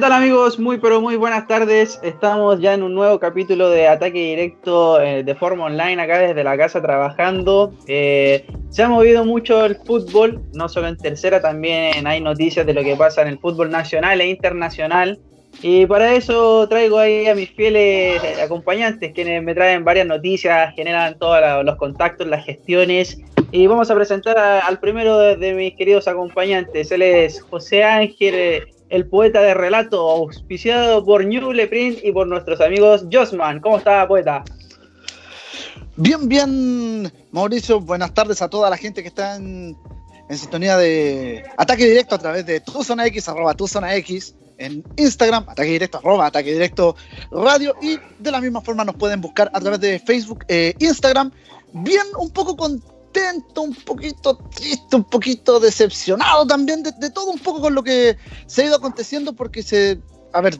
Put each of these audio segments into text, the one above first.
tal amigos? Muy pero muy buenas tardes. Estamos ya en un nuevo capítulo de Ataque Directo eh, de forma online acá desde la casa trabajando. Eh, se ha movido mucho el fútbol, no solo en tercera, también hay noticias de lo que pasa en el fútbol nacional e internacional. Y para eso traigo ahí a mis fieles acompañantes, quienes me traen varias noticias, generan todos los contactos, las gestiones. Y vamos a presentar al primero de, mis queridos acompañantes. Él es José Ángel el poeta de relato, auspiciado por New Print y por nuestros amigos Josman. ¿Cómo está, poeta? Bien, bien, Mauricio. Buenas tardes a toda la gente que está en, sintonía de ataque directo a través de tu zona X, arroba tu zona X, en Instagram, ataque directo, arroba ataque directo radio, y de la misma forma nos pueden buscar a través de Facebook, e Instagram. Bien, un poco con un poquito triste, un poquito decepcionado también de, todo un poco con lo que se ha ido aconteciendo porque se, a ver,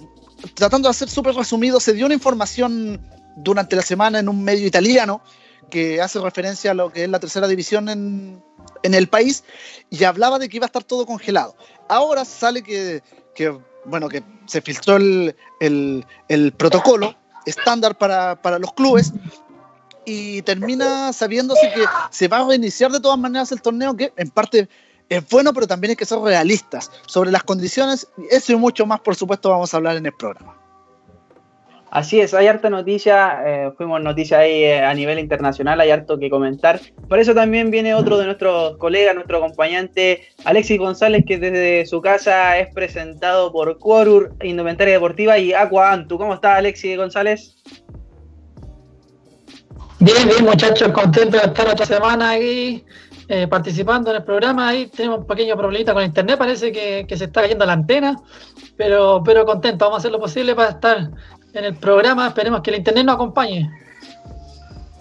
tratando de hacer súper resumido, se dio una información durante la semana en un medio italiano que hace referencia a lo que es la tercera división en, en el país y hablaba de que iba a estar todo congelado. Ahora sale que, que bueno, que se filtró el, el, el protocolo estándar para, para, los clubes y termina sabiéndose que se va a reiniciar de todas maneras el torneo, que en parte es bueno, pero también hay que ser realistas sobre las condiciones. Eso y mucho más, por supuesto, vamos a hablar en el programa. Así es, hay harta noticia, eh, fuimos noticia ahí eh, a nivel internacional, hay harto que comentar. Por eso también viene otro de nuestros colegas, nuestro acompañante, Alexis González, que desde su casa es presentado por Quorur, Indumentaria Deportiva y Aqua Antu. ¿Cómo está Alexis González? Bien, bien, muchachos, contento de estar otra semana ahí eh, participando en el programa. Ahí tenemos un pequeño problemita con internet, parece que, se está cayendo la antena, pero, pero contento, vamos a hacer lo posible para estar en el programa. Esperemos que el internet nos acompañe.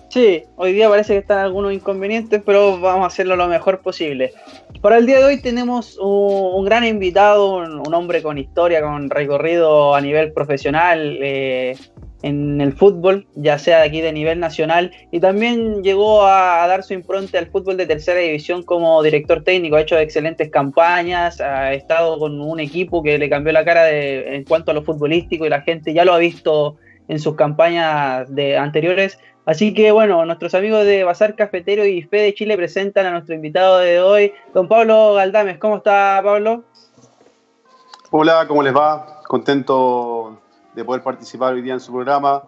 Sí, hoy día parece que están algunos inconvenientes, pero vamos a hacerlo lo mejor posible. Para el día de hoy tenemos un, gran invitado, un, hombre con historia, con recorrido a nivel profesional, eh, en el fútbol, ya sea aquí de nivel nacional, y también llegó a, dar su impronta al fútbol de tercera división como director técnico, ha hecho excelentes campañas, ha estado con un equipo que le cambió la cara de, en cuanto a lo futbolístico y la gente ya lo ha visto en sus campañas de anteriores. Así que bueno, nuestros amigos de Bazar Cafetero y Fe de Chile presentan a nuestro invitado de hoy, don Pablo Galdames. ¿Cómo está Pablo? Hola, ¿cómo les va? Contento de poder participar hoy día en su programa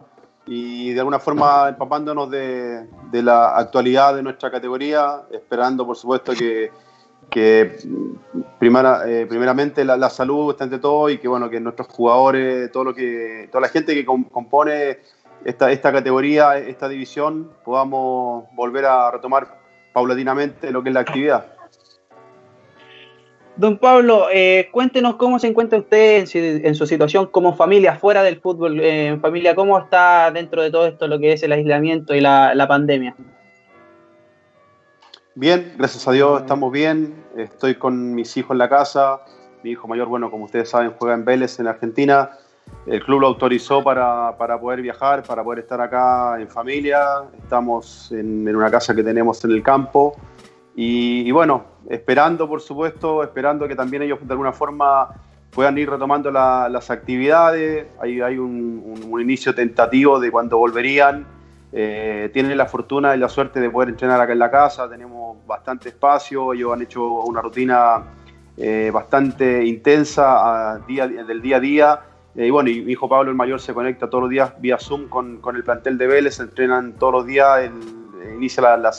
y de alguna forma empapándonos de, la actualidad de nuestra categoría, esperando por supuesto que, que primera, eh, primeramente la, salud esté ante todo y que bueno que nuestros jugadores, todo lo que, toda la gente que compone esta, esta categoría, esta división, podamos volver a retomar paulatinamente lo que es la actividad. Don Pablo, eh, cuéntenos cómo se encuentra usted en, su situación como familia, fuera del fútbol, eh, en familia, cómo está dentro de todo esto lo que es el aislamiento y la, pandemia. Bien, gracias a Dios estamos bien. Estoy con mis hijos en la casa. Mi hijo mayor, bueno, como ustedes saben, juega en Vélez, en Argentina. El club lo autorizó para, poder viajar, para poder estar acá en familia. Estamos en, en una casa que tenemos en el campo. Y, bueno, esperando, por supuesto, esperando que también ellos de alguna forma puedan ir retomando las actividades. Hay, hay un, inicio tentativo de cuando volverían. Eh, tienen la fortuna y la suerte de poder entrenar acá en la casa. Tenemos bastante espacio. Ellos han hecho una rutina eh, bastante intensa del día a día. Eh, y bueno, mi hijo Pablo, el mayor, se conecta todos los días vía Zoom con, con el plantel de Vélez. Entrenan todos los días. inicia la, la,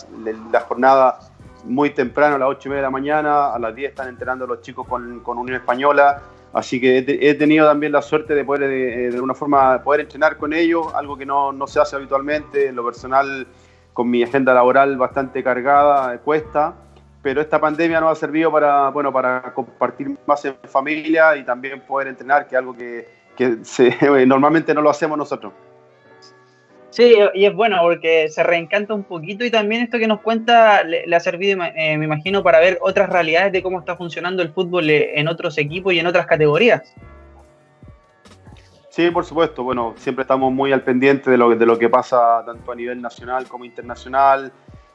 la jornada muy temprano, a las 8 y media de la mañana, a las 10 están entrenando los chicos con, Unión Española, así que he, tenido también la suerte de poder, de, alguna forma, poder entrenar con ellos, algo que no, no, se hace habitualmente, en lo personal, con mi agenda laboral bastante cargada, cuesta, pero esta pandemia nos ha servido para, bueno, para compartir más en familia y también poder entrenar, que es algo que, que normalmente no lo hacemos nosotros. Sí, y es bueno porque se reencanta un poquito y también esto que nos cuenta le, ha servido, eh, me imagino, para ver otras realidades de cómo está funcionando el fútbol eh, en otros equipos y en otras categorías. Sí, por supuesto. Bueno, siempre estamos muy al pendiente de lo, de lo que pasa tanto a nivel nacional como internacional.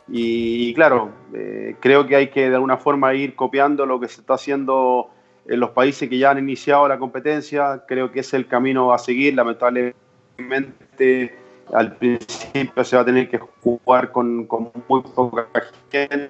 Y, claro, eh, creo que hay que de alguna forma ir copiando lo que se está haciendo en los países que ya han iniciado la competencia. Creo que es el camino a seguir. Lamentablemente, al principio se va a tener que jugar con, muy poca gente,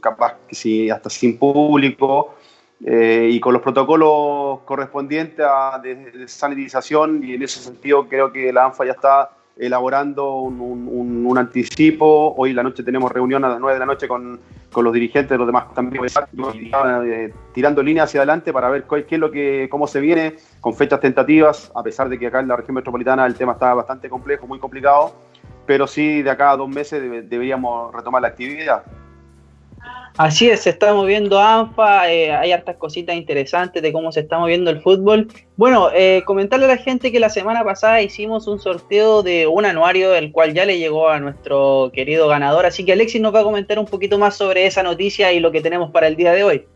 capaz que sí, hasta sin público. Eh, y con los protocolos correspondientes a de, sanitización y en ese sentido creo que la ANFA ya está elaborando un, anticipo. Hoy en la noche tenemos reunión a las 9 de la noche con, los dirigentes de los demás también, eh, tirando líneas hacia adelante para ver qué es lo que, cómo se viene con fechas tentativas, a pesar de que acá en la región metropolitana el tema está bastante complejo, muy complicado, pero sí de acá a dos meses deberíamos retomar la actividad. Así es, se está moviendo ANFA, eh, hay hartas cositas interesantes de cómo se está moviendo el fútbol. Bueno, eh, comentarle a la gente que la semana pasada hicimos un sorteo de un anuario, el cual ya le llegó a nuestro querido ganador, así que Alexis nos va a comentar un poquito más sobre esa noticia y lo que tenemos para el día de hoy.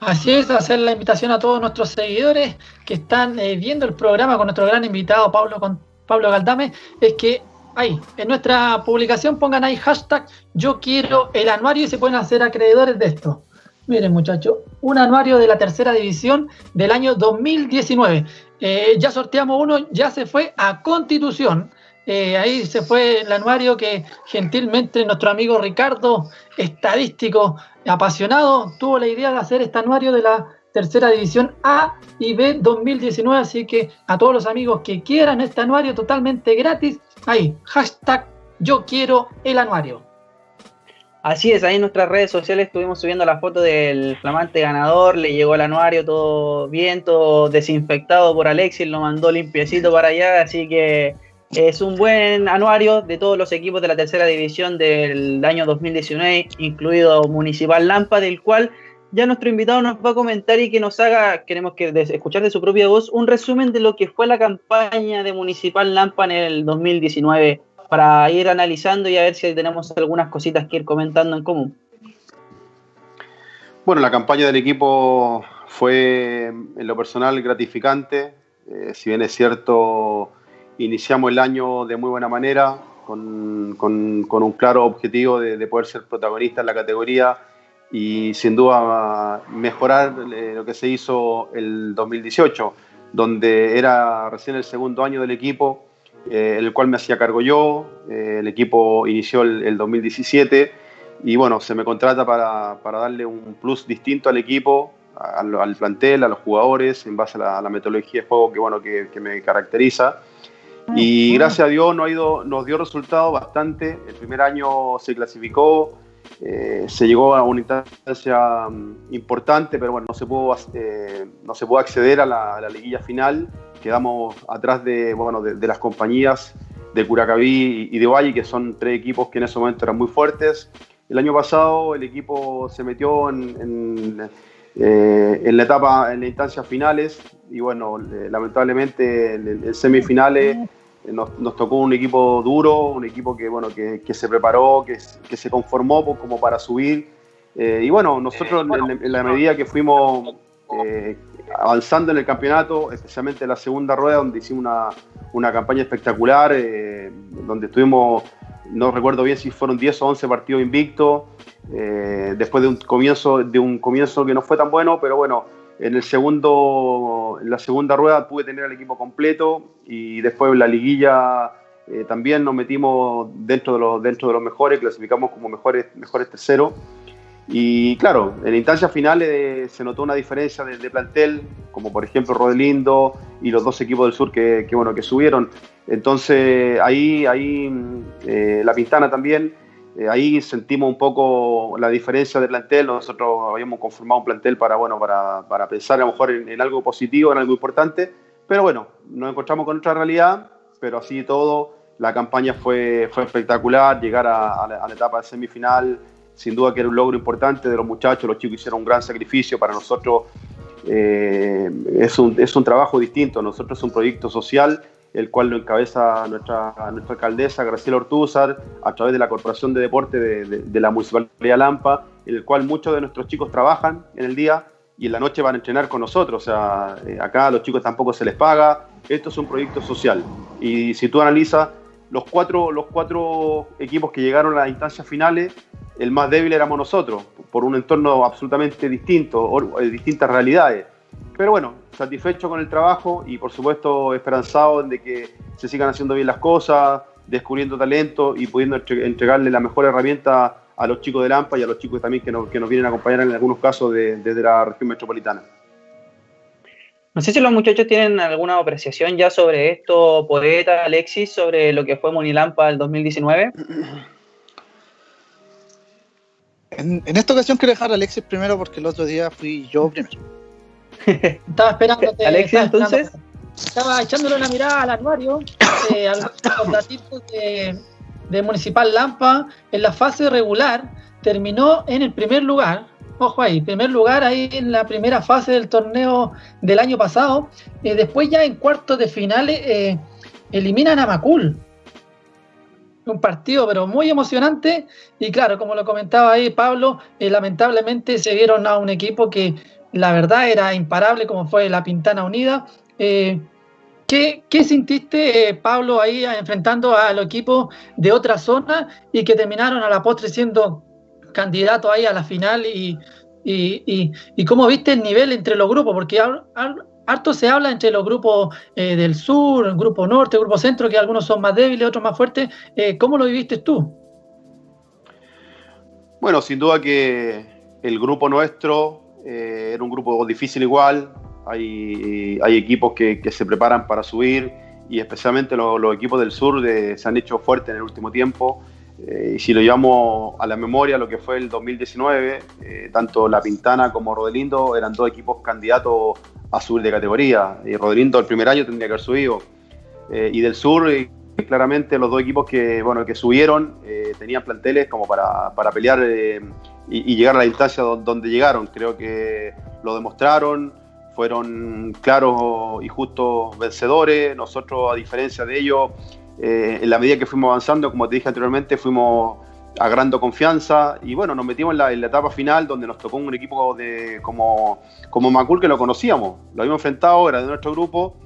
Así es, hacer la invitación a todos nuestros seguidores que están eh, viendo el programa con nuestro gran invitado Pablo, con Pablo Galdame, es que ahí, en nuestra publicación pongan ahí hashtag yo quiero el anuario y se pueden hacer acreedores de esto. Miren muchachos, un anuario de la tercera división del año 2019. Eh, ya sorteamos uno, ya se fue a Constitución. Eh, ahí se fue el anuario que gentilmente nuestro amigo Ricardo, estadístico apasionado, tuvo la idea de hacer este anuario de la tercera división A y B 2019. Así que a todos los amigos que quieran este anuario totalmente gratis, ahí, hashtag yo quiero el anuario. Así es, ahí en nuestras redes sociales estuvimos subiendo la foto del flamante ganador, le llegó el anuario todo bien, todo desinfectado por Alexis, lo mandó limpiecito para allá, así que es un buen anuario de todos los equipos de la tercera división del año 2019, incluido Municipal Lampa, del cual ya nuestro invitado nos va a comentar y que nos haga, queremos que escuchar de su propia voz, un resumen de lo que fue la campaña de Municipal Lampa en el 2019 para ir analizando y a ver si tenemos algunas cositas que ir comentando en común. Bueno, la campaña del equipo fue en lo personal gratificante. Eh, si bien es cierto, iniciamos el año de muy buena manera, con, un claro objetivo de, de poder ser protagonista en la categoría y sin duda mejorar eh, lo que se hizo el 2018, donde era recién el segundo año del equipo, eh, el cual me hacía cargo yo, eh, el equipo inició el, 2017 y bueno, se me contrata para, para, darle un plus distinto al equipo, al, plantel, a los jugadores, en base a la, metodología de juego que, bueno, que, que me caracteriza. Y gracias a Dios nos, ha ido, nos dio resultados bastante. El primer año se clasificó, eh, se llegó a una instancia mm, importante, pero bueno, no se pudo, eh, no se pudo acceder a la, liguilla final. Quedamos atrás de, bueno, de, las compañías de Curacaví y de Valle, que son tres equipos que en ese momento eran muy fuertes. El año pasado el equipo se metió en, eh, en, la etapa, en las instancias finales y bueno, lamentablemente en, semifinales eh, nos, tocó un equipo duro, un equipo que, bueno, que, se preparó, que, que, se conformó como para subir. Eh, y bueno, nosotros en, la medida que fuimos eh, avanzando en el campeonato, especialmente en la segunda rueda, donde hicimos una, una campaña espectacular, donde estuvimos, no recuerdo bien si fueron 10 o 11 partidos invictos, después de un, comienzo, de un comienzo que no fue tan bueno, pero bueno, en, el segundo, en la segunda rueda pude tener al equipo completo y después en la liguilla eh, también nos metimos dentro de, los, dentro de los mejores, clasificamos como mejores, mejores terceros. Y claro, en instancias finales eh, se notó una diferencia de, plantel, como por ejemplo Rodelindo y los dos equipos del sur que, bueno, que subieron. Entonces ahí, ahí eh, la Pintana también eh, ahí sentimos un poco la diferencia de plantel. Nosotros habíamos conformado un plantel para, bueno, para, para pensar a lo mejor en, algo positivo, en algo importante. Pero bueno, nos encontramos con otra realidad, pero así todo, la campaña fue, fue espectacular. Llegar a, la, etapa de semifinal, sin duda que era un logro importante de los muchachos. Los chicos hicieron un gran sacrificio. Para nosotros eh, es, un, es un trabajo distinto. Nosotros es un proyecto social el cual lo encabeza nuestra, nuestra alcaldesa Graciela Ortúzar a través de la Corporación de Deporte de, la Municipalidad Lampa, en el cual muchos de nuestros chicos trabajan en el día y en la noche van a entrenar con nosotros. O sea, eh, acá a los chicos tampoco se les paga. Esto es un proyecto social. Y si tú analizas los cuatro, los cuatro equipos que llegaron a las instancias finales, el más débil éramos nosotros, por un entorno absolutamente distinto, eh, distintas realidades. Pero bueno, satisfecho con el trabajo y por supuesto esperanzado de que se sigan haciendo bien las cosas, descubriendo talento y pudiendo entregarle la mejor herramienta a los chicos de Lampa y a los chicos también que nos, que nos vienen a acompañar en algunos casos desde la región metropolitana. No sé si los muchachos tienen alguna apreciación ya sobre esto, Poeta, Alexis, sobre lo que fue Monilampa el 2019. En, en, esta ocasión quiero dejar a Alexis primero porque el otro día fui yo primero. estaba esperándote. Alexis, entonces. Estaba echándole una mirada al anuario, eh, de Municipal Lampa. En la fase regular terminó en el primer lugar, ojo ahí, primer lugar ahí en la primera fase del torneo del año pasado. Eh, después ya en cuartos de finales eh, eliminan a Macul. Un partido pero muy emocionante y claro, como lo comentaba ahí Pablo, eh, lamentablemente se vieron a un equipo que la verdad era imparable como fue la Pintana Unida. ¿qué, ¿Qué sintiste, Pablo, ahí enfrentando a los equipos de otra zona y que terminaron a la postre siendo candidato ahí a la final y, cómo viste el nivel entre los grupos, porque harto se habla entre los grupos eh, del sur, el grupo norte, el grupo centro, que algunos son más débiles, otros más fuertes. Eh, ¿Cómo lo viviste tú? Bueno, sin duda que el grupo nuestro eh, era un grupo difícil igual. Hay, hay equipos que, se preparan para subir y especialmente los, equipos del sur se han hecho fuertes en el último tiempo. Eh, y si lo llevamos a la memoria, lo que fue el 2019, eh, tanto La Pintana como Rodelindo eran dos equipos candidatos a subir de categoría. Y Rodelindo el primer año tendría que haber subido. Eh, y del sur, claramente los dos equipos que, bueno, que subieron tenían planteles como para, para pelear y, llegar a la instancia donde llegaron. Creo que lo demostraron, fueron claros y justos vencedores. Nosotros, a diferencia de ellos, eh, en la medida que fuimos avanzando, como te dije anteriormente, fuimos agarrando confianza y bueno, nos metimos en la, etapa final donde nos tocó un equipo de, como, como Macul que lo conocíamos, lo habíamos enfrentado, era de nuestro grupo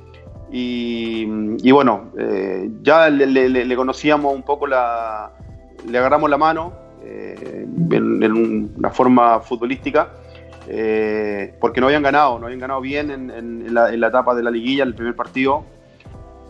y, bueno, eh, ya le, conocíamos un poco, la, le agarramos la mano eh, en, una forma futbolística. porque no habían ganado, no habían ganado bien en, la, en la etapa de la liguilla, el primer partido,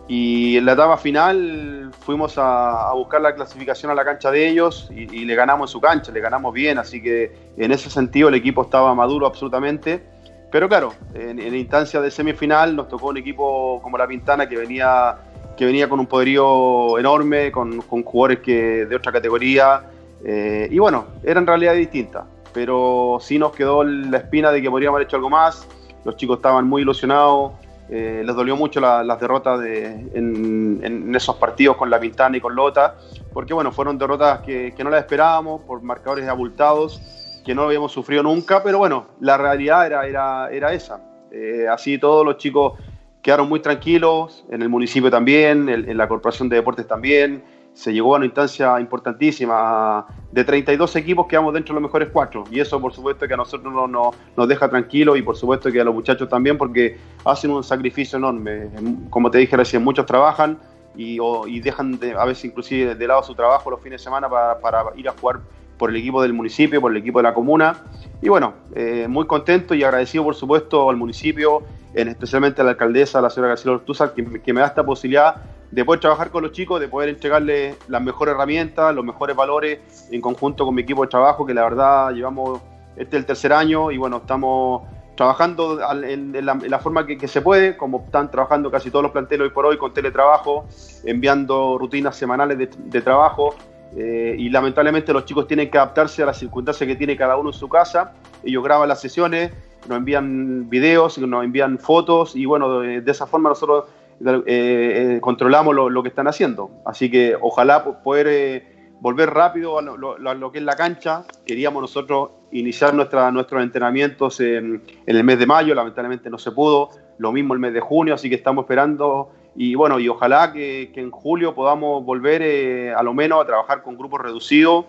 y en la etapa final fuimos a, buscar la clasificación a la cancha de ellos y, le ganamos en su cancha, le ganamos bien, así que en ese sentido el equipo estaba maduro absolutamente. Pero claro, en, en instancia de semifinal nos tocó un equipo como la Pintana que venía, que venía con un poderío enorme, con, jugadores que, de otra categoría. Eh, y bueno, eran realidades distintas, pero sí nos quedó la espina de que podríamos haber hecho algo más. Los chicos estaban muy ilusionados. Eh, les dolió mucho las derrotas en, esos partidos con La Pintana y con Lota, porque bueno, fueron derrotas que, no las esperábamos por marcadores abultados, que no habíamos sufrido nunca, pero bueno, la realidad era, era, era esa. Eh, así todos los chicos quedaron muy tranquilos, en el municipio también, en la Corporación de Deportes también, se llegó a una instancia importantísima. De 32 equipos quedamos dentro de los mejores cuatro. Y eso, por supuesto, que a nosotros no, nos deja tranquilos y, por supuesto, que a los muchachos también, porque hacen un sacrificio enorme. Como te dije recién, muchos trabajan y, dejan a veces inclusive de lado su trabajo los fines de semana para, ir a jugar por el equipo del municipio, por el equipo de la comuna. Y bueno, eh, muy contento y agradecido, por supuesto, al municipio, en especialmente a la alcaldesa, la señora García Ortúzar, que, que me da esta posibilidad de poder trabajar con los chicos, de poder entregarles las mejores herramientas, los mejores valores en conjunto con mi equipo de trabajo, que la verdad llevamos este el tercer año y bueno, estamos trabajando en, la, forma que, se puede, como están trabajando casi todos los planteles hoy por hoy con teletrabajo, enviando rutinas semanales de, trabajo eh, y lamentablemente los chicos tienen que adaptarse a las circunstancias que tiene cada uno en su casa. Ellos graban las sesiones, nos envían videos, nos envían fotos y bueno, de esa forma nosotros eh, eh, controlamos lo, que están haciendo. Así que ojalá poder volver rápido a lo, que es la cancha. Queríamos nosotros iniciar nuestra, nuestros entrenamientos en, el mes de mayo, lamentablemente no se pudo. Lo mismo el mes de junio, así que estamos esperando. Y bueno, y ojalá que, que en julio podamos volver a lo menos a trabajar con grupos reducidos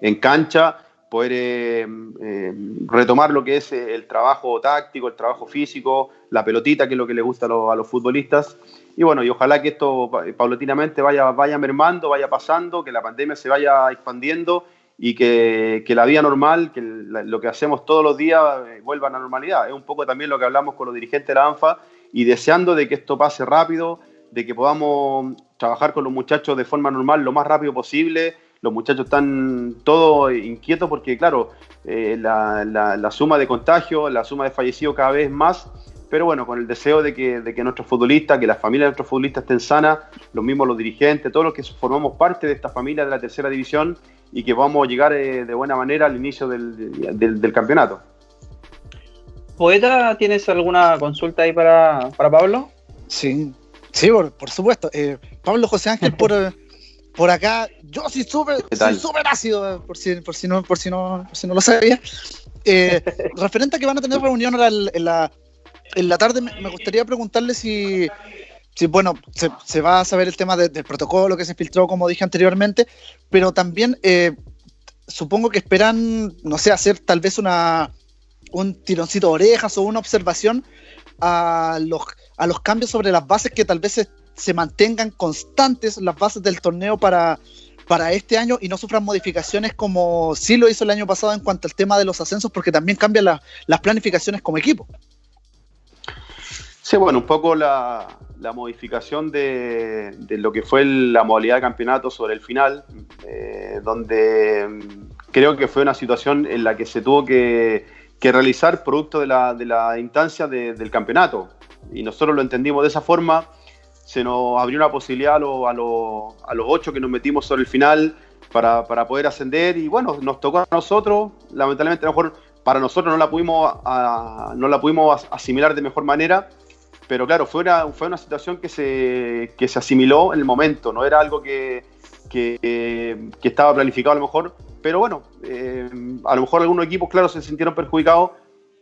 en cancha poder eh, eh, retomar lo que es eh, el trabajo táctico, el trabajo físico, la pelotita, que es lo que le gusta a los, futbolistas. Y bueno, y ojalá que esto paulatinamente vaya, vaya mermando, vaya pasando, que la pandemia se vaya expandiendo y que, que la vida normal, que lo que hacemos todos los días eh, vuelva a la normalidad. Es un poco también lo que hablamos con los dirigentes de la ANFA y deseando de que esto pase rápido, de que podamos trabajar con los muchachos de forma normal lo más rápido posible. Los muchachos están todos inquietos porque, claro, eh, la, la, suma de contagios, la suma de fallecidos cada vez más pero bueno, con el deseo de que, de que nuestros futbolistas, que las familias de nuestros futbolistas estén sanas, los mismos los dirigentes, todos los que formamos parte de esta familia de la tercera división y que a llegar eh, de buena manera al inicio del, campeonato. Poeta, ¿tienes alguna consulta ahí para, Pablo? Sí, sí, por, supuesto. Eh, Pablo José Ángel, por, por acá, yo sí súper súper ácido, por si, por, si no, por, si no, por si no lo sabía. Eh, referente a que van a tener reunión en la en la tarde me gustaría preguntarle si, si bueno, se, va a saber el tema del protocolo que se filtró, como dije anteriormente, pero también eh, supongo que esperan, no sé, hacer tal vez una, un tironcito de orejas o una observación a los, a los cambios sobre las bases que tal vez se, se mantengan constantes las bases del torneo para, para este año y no sufran modificaciones como sí lo hizo el año pasado en cuanto al tema de los ascensos, porque también cambian las planificaciones como equipo. Sí, bueno, un poco la, modificación de, lo que fue la modalidad de campeonato sobre el final, eh, donde mm, creo que fue una situación en la que se tuvo que, realizar producto de la, de la instancia del campeonato. Y nosotros lo entendimos de esa forma. Se nos abrió una posibilidad a, a, los ocho que nos metimos sobre el final para, poder ascender. Y bueno, nos tocó a nosotros. Lamentablemente, a lo mejor para nosotros no la pudimos, no la pudimos asimilar de mejor manera pero claro, fue una, fue una situación que se, que se asimiló en el momento, no era algo que, que, estaba planificado a lo mejor, pero bueno, eh, a lo mejor algunos equipos, claro, se sintieron perjudicados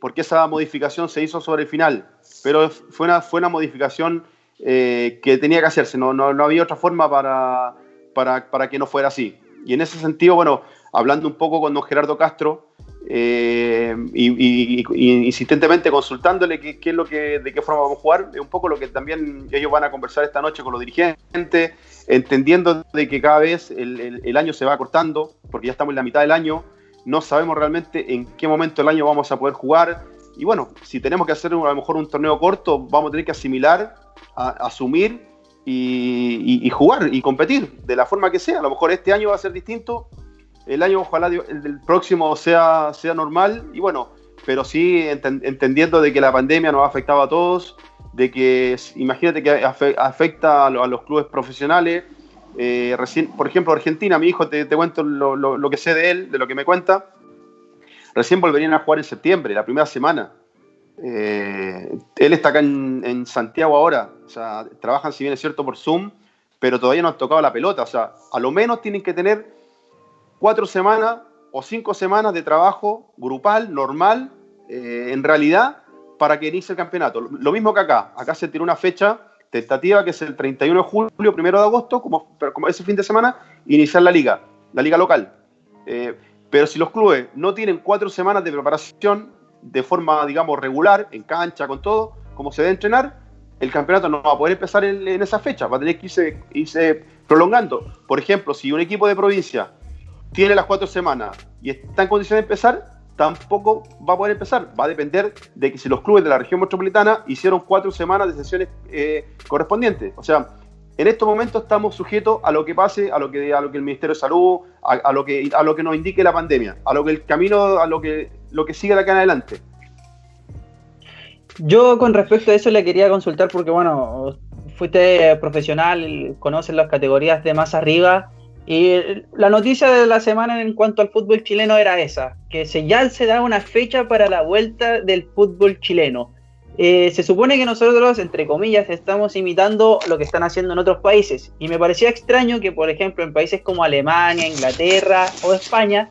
porque esa modificación se hizo sobre el final, pero fue una, fue una modificación eh, que tenía que hacerse, no, no, no había otra forma para, para, para, que no fuera así. Y en ese sentido, bueno, hablando un poco con don Gerardo Castro, eh, y, insistentemente consultándole qué, es lo que, de qué forma vamos a jugar, es un poco lo que también ellos van a conversar esta noche con los dirigentes, entendiendo de que cada vez el, año se va cortando, porque ya estamos en la mitad del año, no sabemos realmente en qué momento del año vamos a poder jugar, y bueno, si tenemos que hacer a lo mejor un torneo corto, vamos a tener que asimilar, asumir y, y jugar y competir de la forma que sea, a lo mejor este año va a ser distinto, el año ojalá el, próximo sea, sea normal y bueno, pero sí entendiendo de que la pandemia nos ha afectado a todos, de que imagínate que afecta a, los clubes profesionales. Eh, recién, por ejemplo, Argentina, mi hijo, te, cuento lo, que sé de él, de lo que me cuenta. Recién volverían a jugar en septiembre, la primera semana. Eh, él está acá en, en, Santiago ahora, o sea, trabajan si bien es cierto por Zoom, pero todavía no han tocado la pelota, o sea, a lo menos tienen que tener cuatro semanas o cinco semanas de trabajo grupal, normal, eh, en realidad, para que inicie el campeonato. Lo mismo que acá. Acá se tiene una fecha tentativa que es el 31 de julio, primero de agosto, como, ese fin de semana, iniciar la liga, la liga local. Eh, pero si los clubes no tienen cuatro semanas de preparación de forma, digamos, regular, en cancha, con todo, como se debe entrenar, el campeonato no va a poder empezar en, esa fecha, va a tener que irse, irse prolongando. Por ejemplo, si un equipo de provincia tiene las cuatro semanas y está en condiciones de empezar, tampoco va a poder empezar. Va a depender de que si los clubes de la región metropolitana hicieron cuatro semanas de sesiones eh, correspondientes. O sea, en estos momentos estamos sujetos a lo que pase, a lo que, a lo que el Ministerio de Salud, a, lo que, a lo que nos indique la pandemia, a lo que el camino, a lo que, lo que sigue de acá en adelante. Yo con respecto a eso le quería consultar porque, bueno, fuiste profesional, conoces las categorías de más arriba y la noticia de la semana en cuanto al fútbol chileno era esa, que se, ya se da una fecha para la vuelta del fútbol chileno. Eh, se supone que nosotros, entre comillas, estamos imitando lo que están haciendo en otros países. Y me parecía extraño que, por ejemplo, en países como Alemania, Inglaterra o España,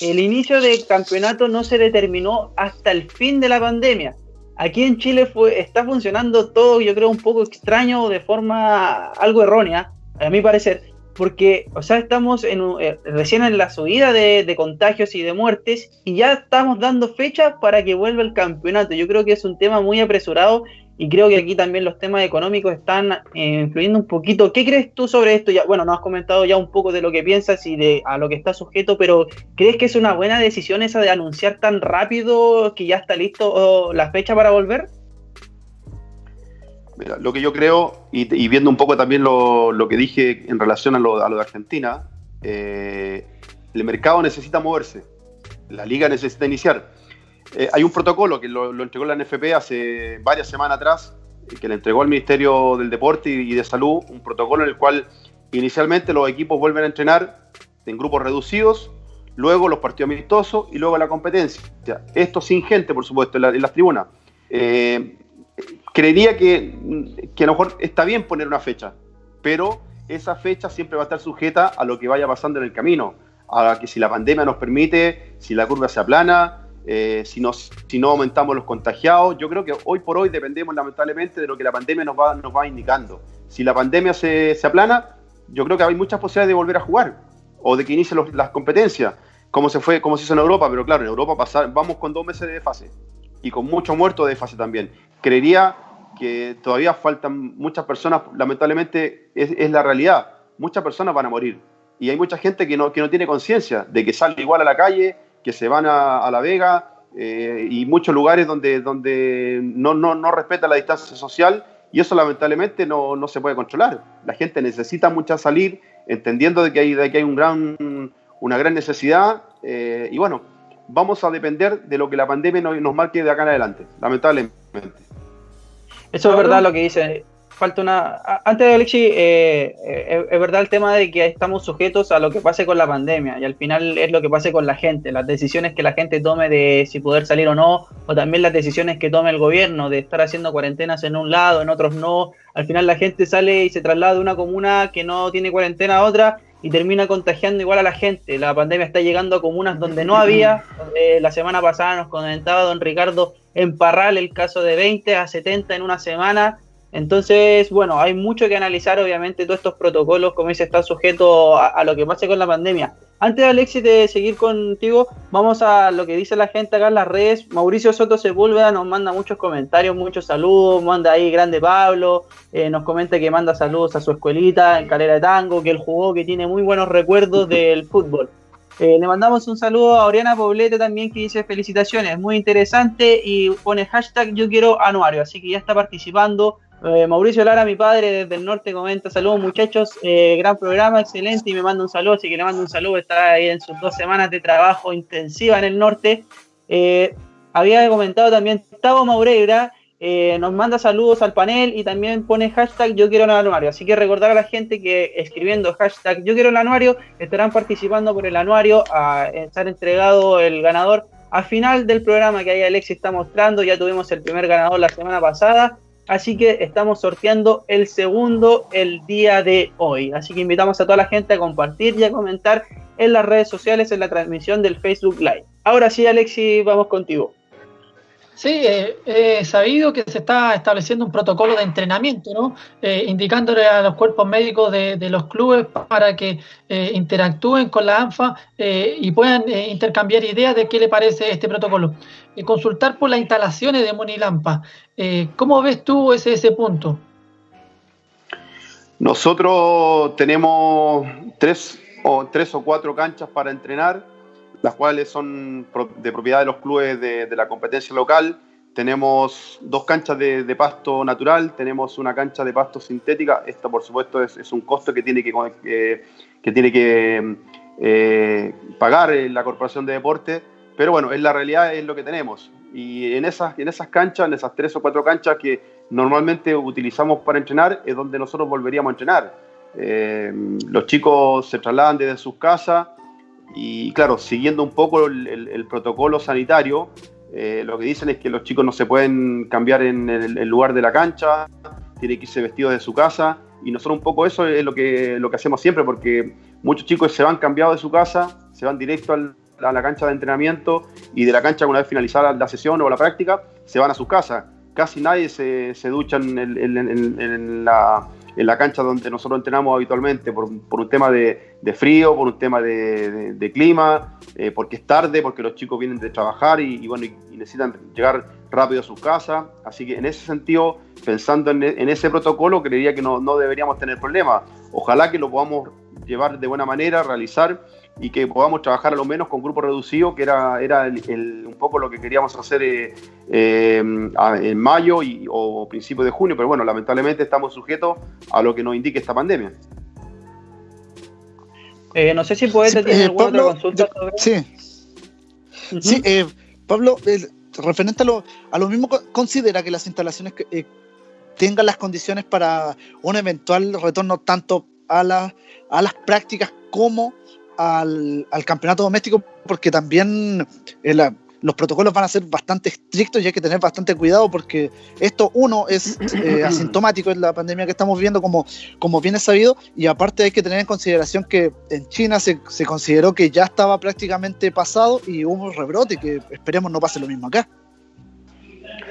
el inicio del campeonato no se determinó hasta el fin de la pandemia. Aquí en Chile fue, está funcionando todo, yo creo, un poco extraño, de forma algo errónea, a mi parecer, porque, o sea, estamos en, eh, recién en la subida de, contagios y de muertes y ya estamos dando fecha para que vuelva el campeonato. Yo creo que es un tema muy apresurado y creo que aquí también los temas económicos están eh, influyendo un poquito. ¿Qué crees tú sobre esto? Ya, bueno, nos has comentado ya un poco de lo que piensas y de a lo que está sujeto, pero ¿crees que es una buena decisión esa de anunciar tan rápido que ya está listo la fecha para volver? Mira, lo que yo creo, y, viendo un poco también lo, que dije en relación a lo, de Argentina, eh, el mercado necesita moverse, la liga necesita iniciar. Eh, hay un protocolo que lo, entregó la NFP hace varias semanas atrás, eh, que le entregó al Ministerio del Deporte y, de Salud, un protocolo en el cual inicialmente los equipos vuelven a entrenar en grupos reducidos, luego los partidos amistosos y luego la competencia. Esto sin gente, por supuesto, en, las tribunas. Creería que, que a lo mejor está bien poner una fecha, pero esa fecha siempre va a estar sujeta a lo que vaya pasando en el camino a que si la pandemia nos permite, si la curva se aplana, eh, si, si no aumentamos los contagiados. Yo creo que hoy por hoy dependemos lamentablemente de lo que la pandemia nos va, nos va indicando. Si la pandemia se, se aplana, yo creo que hay muchas posibilidades de volver a jugar o de que inicien las competencias, como se fue, como se hizo en Europa, pero claro, en Europa pasar, vamos con dos meses de fase y con mucho muerto de fase también. Creería que todavía faltan muchas personas, lamentablemente es, la realidad, muchas personas van a morir y hay mucha gente que no, que no tiene conciencia de que sale igual a la calle, que se van a, La Vega eh, y muchos lugares donde, donde no, no, no respeta la distancia social y eso lamentablemente no, no, se puede controlar. La gente necesita mucha salir, entendiendo de que hay, de que hay un gran, una gran necesidad eh, y bueno, vamos a depender de lo que la pandemia nos marque de acá en adelante, lamentablemente. Eso es verdad lo que dice falta una. Antes de Alexi, eh, eh, es verdad el tema de que estamos sujetos a lo que pase con la pandemia y al final es lo que pase con la gente, las decisiones que la gente tome de si poder salir o no, o también las decisiones que tome el gobierno de estar haciendo cuarentenas en un lado, en otros no. Al final la gente sale y se traslada de una comuna que no tiene cuarentena a otra y termina contagiando igual a la gente. La pandemia está llegando a comunas donde no había. la semana pasada nos comentaba don Ricardo en Parral el caso de 20 a 70 en una semana entonces, bueno, hay mucho que analizar, obviamente, todos estos protocolos, como dice, están sujetos a, lo que pase con la pandemia. Antes, Alexis, de seguir contigo, vamos a lo que dice la gente acá en las redes. Mauricio Soto Sepúlveda nos manda muchos comentarios, muchos saludos, manda ahí Grande Pablo, eh, nos comenta que manda saludos a su escuelita en Calera de Tango, que él jugó, que tiene muy buenos recuerdos del fútbol. Eh, le mandamos un saludo a Oriana Poblete también que dice felicitaciones, muy interesante y pone hashtag yo quiero anuario, así que ya está participando eh, Mauricio Lara, mi padre desde el norte, comenta: Saludos muchachos, eh, gran programa, excelente. Y me manda un saludo, así que le mando un saludo. Está ahí en sus dos semanas de trabajo intensiva en el norte. Había comentado también Tavo Maureira, nos manda saludos al panel y también pone hashtag Yo quiero el anuario. Así que recordar a la gente que escribiendo hashtag Yo quiero el anuario estarán participando por el anuario a estar entregado el ganador. Al final del programa que ahí Alexis está mostrando, ya tuvimos el primer ganador la semana pasada Así que estamos sorteando el segundo el día de hoy. Así que invitamos a toda la gente a compartir y a comentar en las redes sociales en la transmisión del Facebook Live. Ahora sí, Alexi, vamos contigo. Sí, eh, he sabido que se está estableciendo un protocolo de entrenamiento, ¿no? Eh, indicándole a los cuerpos médicos de, los clubes para que eh, interactúen con la ANFA y puedan intercambiar ideas de qué le parece este protocolo. consultar por las instalaciones de Monilampa. ¿Cómo ves tú ese, ese punto? Nosotros tenemos tres o, tres o cuatro canchas para entrenar las cuales son de propiedad de los clubes de, la competencia local. Tenemos dos canchas de, pasto natural, tenemos una cancha de pasto sintética. Esto, por supuesto, es, un costo que tiene que, que tiene que eh, pagar la Corporación de Deporte, pero bueno, en la realidad es lo que tenemos. Y en esas, en esas canchas, en esas tres o cuatro canchas que normalmente utilizamos para entrenar, es donde nosotros volveríamos a entrenar. Eh, los chicos se trasladan desde sus casas y claro, siguiendo un poco el, protocolo sanitario, eh, lo que dicen es que los chicos no se pueden cambiar en el, lugar de la cancha, tienen que irse vestidos de su casa. Y nosotros un poco eso es lo que, lo que hacemos siempre, porque muchos chicos se van cambiados de su casa, se van directo a la cancha de entrenamiento y de la cancha una vez finalizada la sesión o la práctica, se van a sus casas. Casi nadie se, se ducha en la en la cancha donde nosotros entrenamos habitualmente por, un tema de, frío, por un tema de, clima, eh, porque es tarde, porque los chicos vienen de trabajar y, bueno, y, necesitan llegar rápido a sus casas. Así que en ese sentido, pensando en, ese protocolo, creería que no, deberíamos tener problemas. Ojalá que lo podamos llevar de buena manera, realizar y que podamos trabajar a lo menos con grupos reducidos, que era, era un poco lo que queríamos hacer eh, eh, en mayo y, o principios de junio, pero bueno, lamentablemente estamos sujetos a lo que nos indique esta pandemia. Eh, no sé si puedes tener alguna otra consulta Sí. Sí, Pablo, referente a lo, a lo mismo, considera que las instalaciones que, tengan las condiciones para un eventual retorno tanto a, la, a las prácticas como al, campeonato doméstico, porque también eh, los protocolos van a ser bastante estrictos y hay que tener bastante cuidado porque esto, uno, es eh, asintomático en la pandemia que estamos viendo, como, como bien es sabido, y aparte hay que tener en consideración que en China se, se consideró que ya estaba prácticamente pasado y hubo un rebrote, que esperemos no pase lo mismo acá.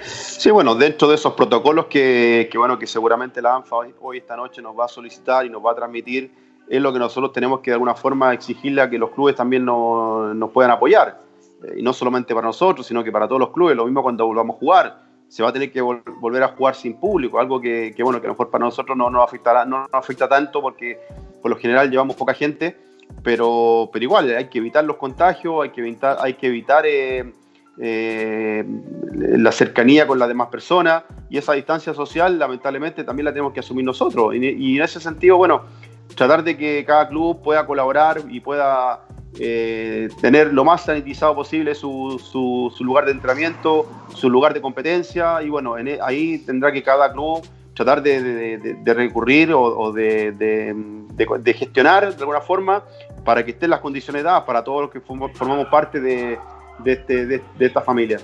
Sí, bueno, dentro de esos protocolos que, que, bueno, que seguramente la ANFA hoy, esta noche nos va a solicitar y nos va a transmitir, es lo que nosotros tenemos que de alguna forma exigirle a que los clubes también nos, puedan apoyar. Eh, y no solamente para nosotros, sino que para todos los clubes. Lo mismo cuando volvamos a jugar. Se va a tener que volver a jugar sin público, algo que, bueno, que a lo mejor para nosotros no nos afectará, no afecta tanto porque por lo general llevamos poca gente, pero, pero igual hay que evitar los contagios, hay que evitar, hay que evitar eh, eh, la cercanía con las demás personas y esa distancia social lamentablemente también la tenemos que asumir nosotros. y en ese sentido, bueno, tratar de que cada club pueda colaborar y pueda eh, tener lo más sanitizado posible su, su, lugar de entrenamiento, su lugar de competencia y bueno, e, ahí tendrá que cada club tratar de, recurrir o, de, gestionar de alguna forma para que estén las condiciones dadas para todos los que formamos parte de, este, esta familia.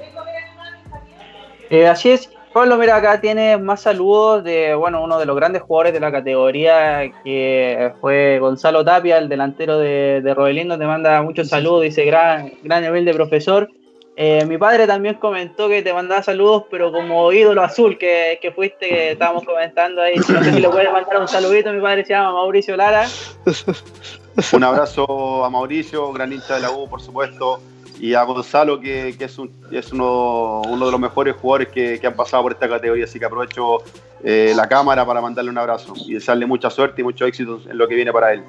Eh, así es, Pablo, mira, acá tiene más saludos de, bueno, uno de los grandes jugadores de la categoría, que fue Gonzalo Tapia, el delantero de, de Robelindo, te manda muchos saludos, dice gran, gran nivel de profesor. Eh, mi padre también comentó que te mandaba saludos, pero como ídolo azul que, que fuiste, que estábamos comentando ahí. No sé si le puedes mandar un saludito, mi padre se llama Mauricio Lara. Un abrazo a Mauricio, gran hincha de la U, por supuesto y a Gonzalo, que, es, uno, de los mejores jugadores que, han pasado por esta categoría, así que aprovecho eh, la cámara para mandarle un abrazo y desearle mucha suerte y mucho éxito en lo que viene para él.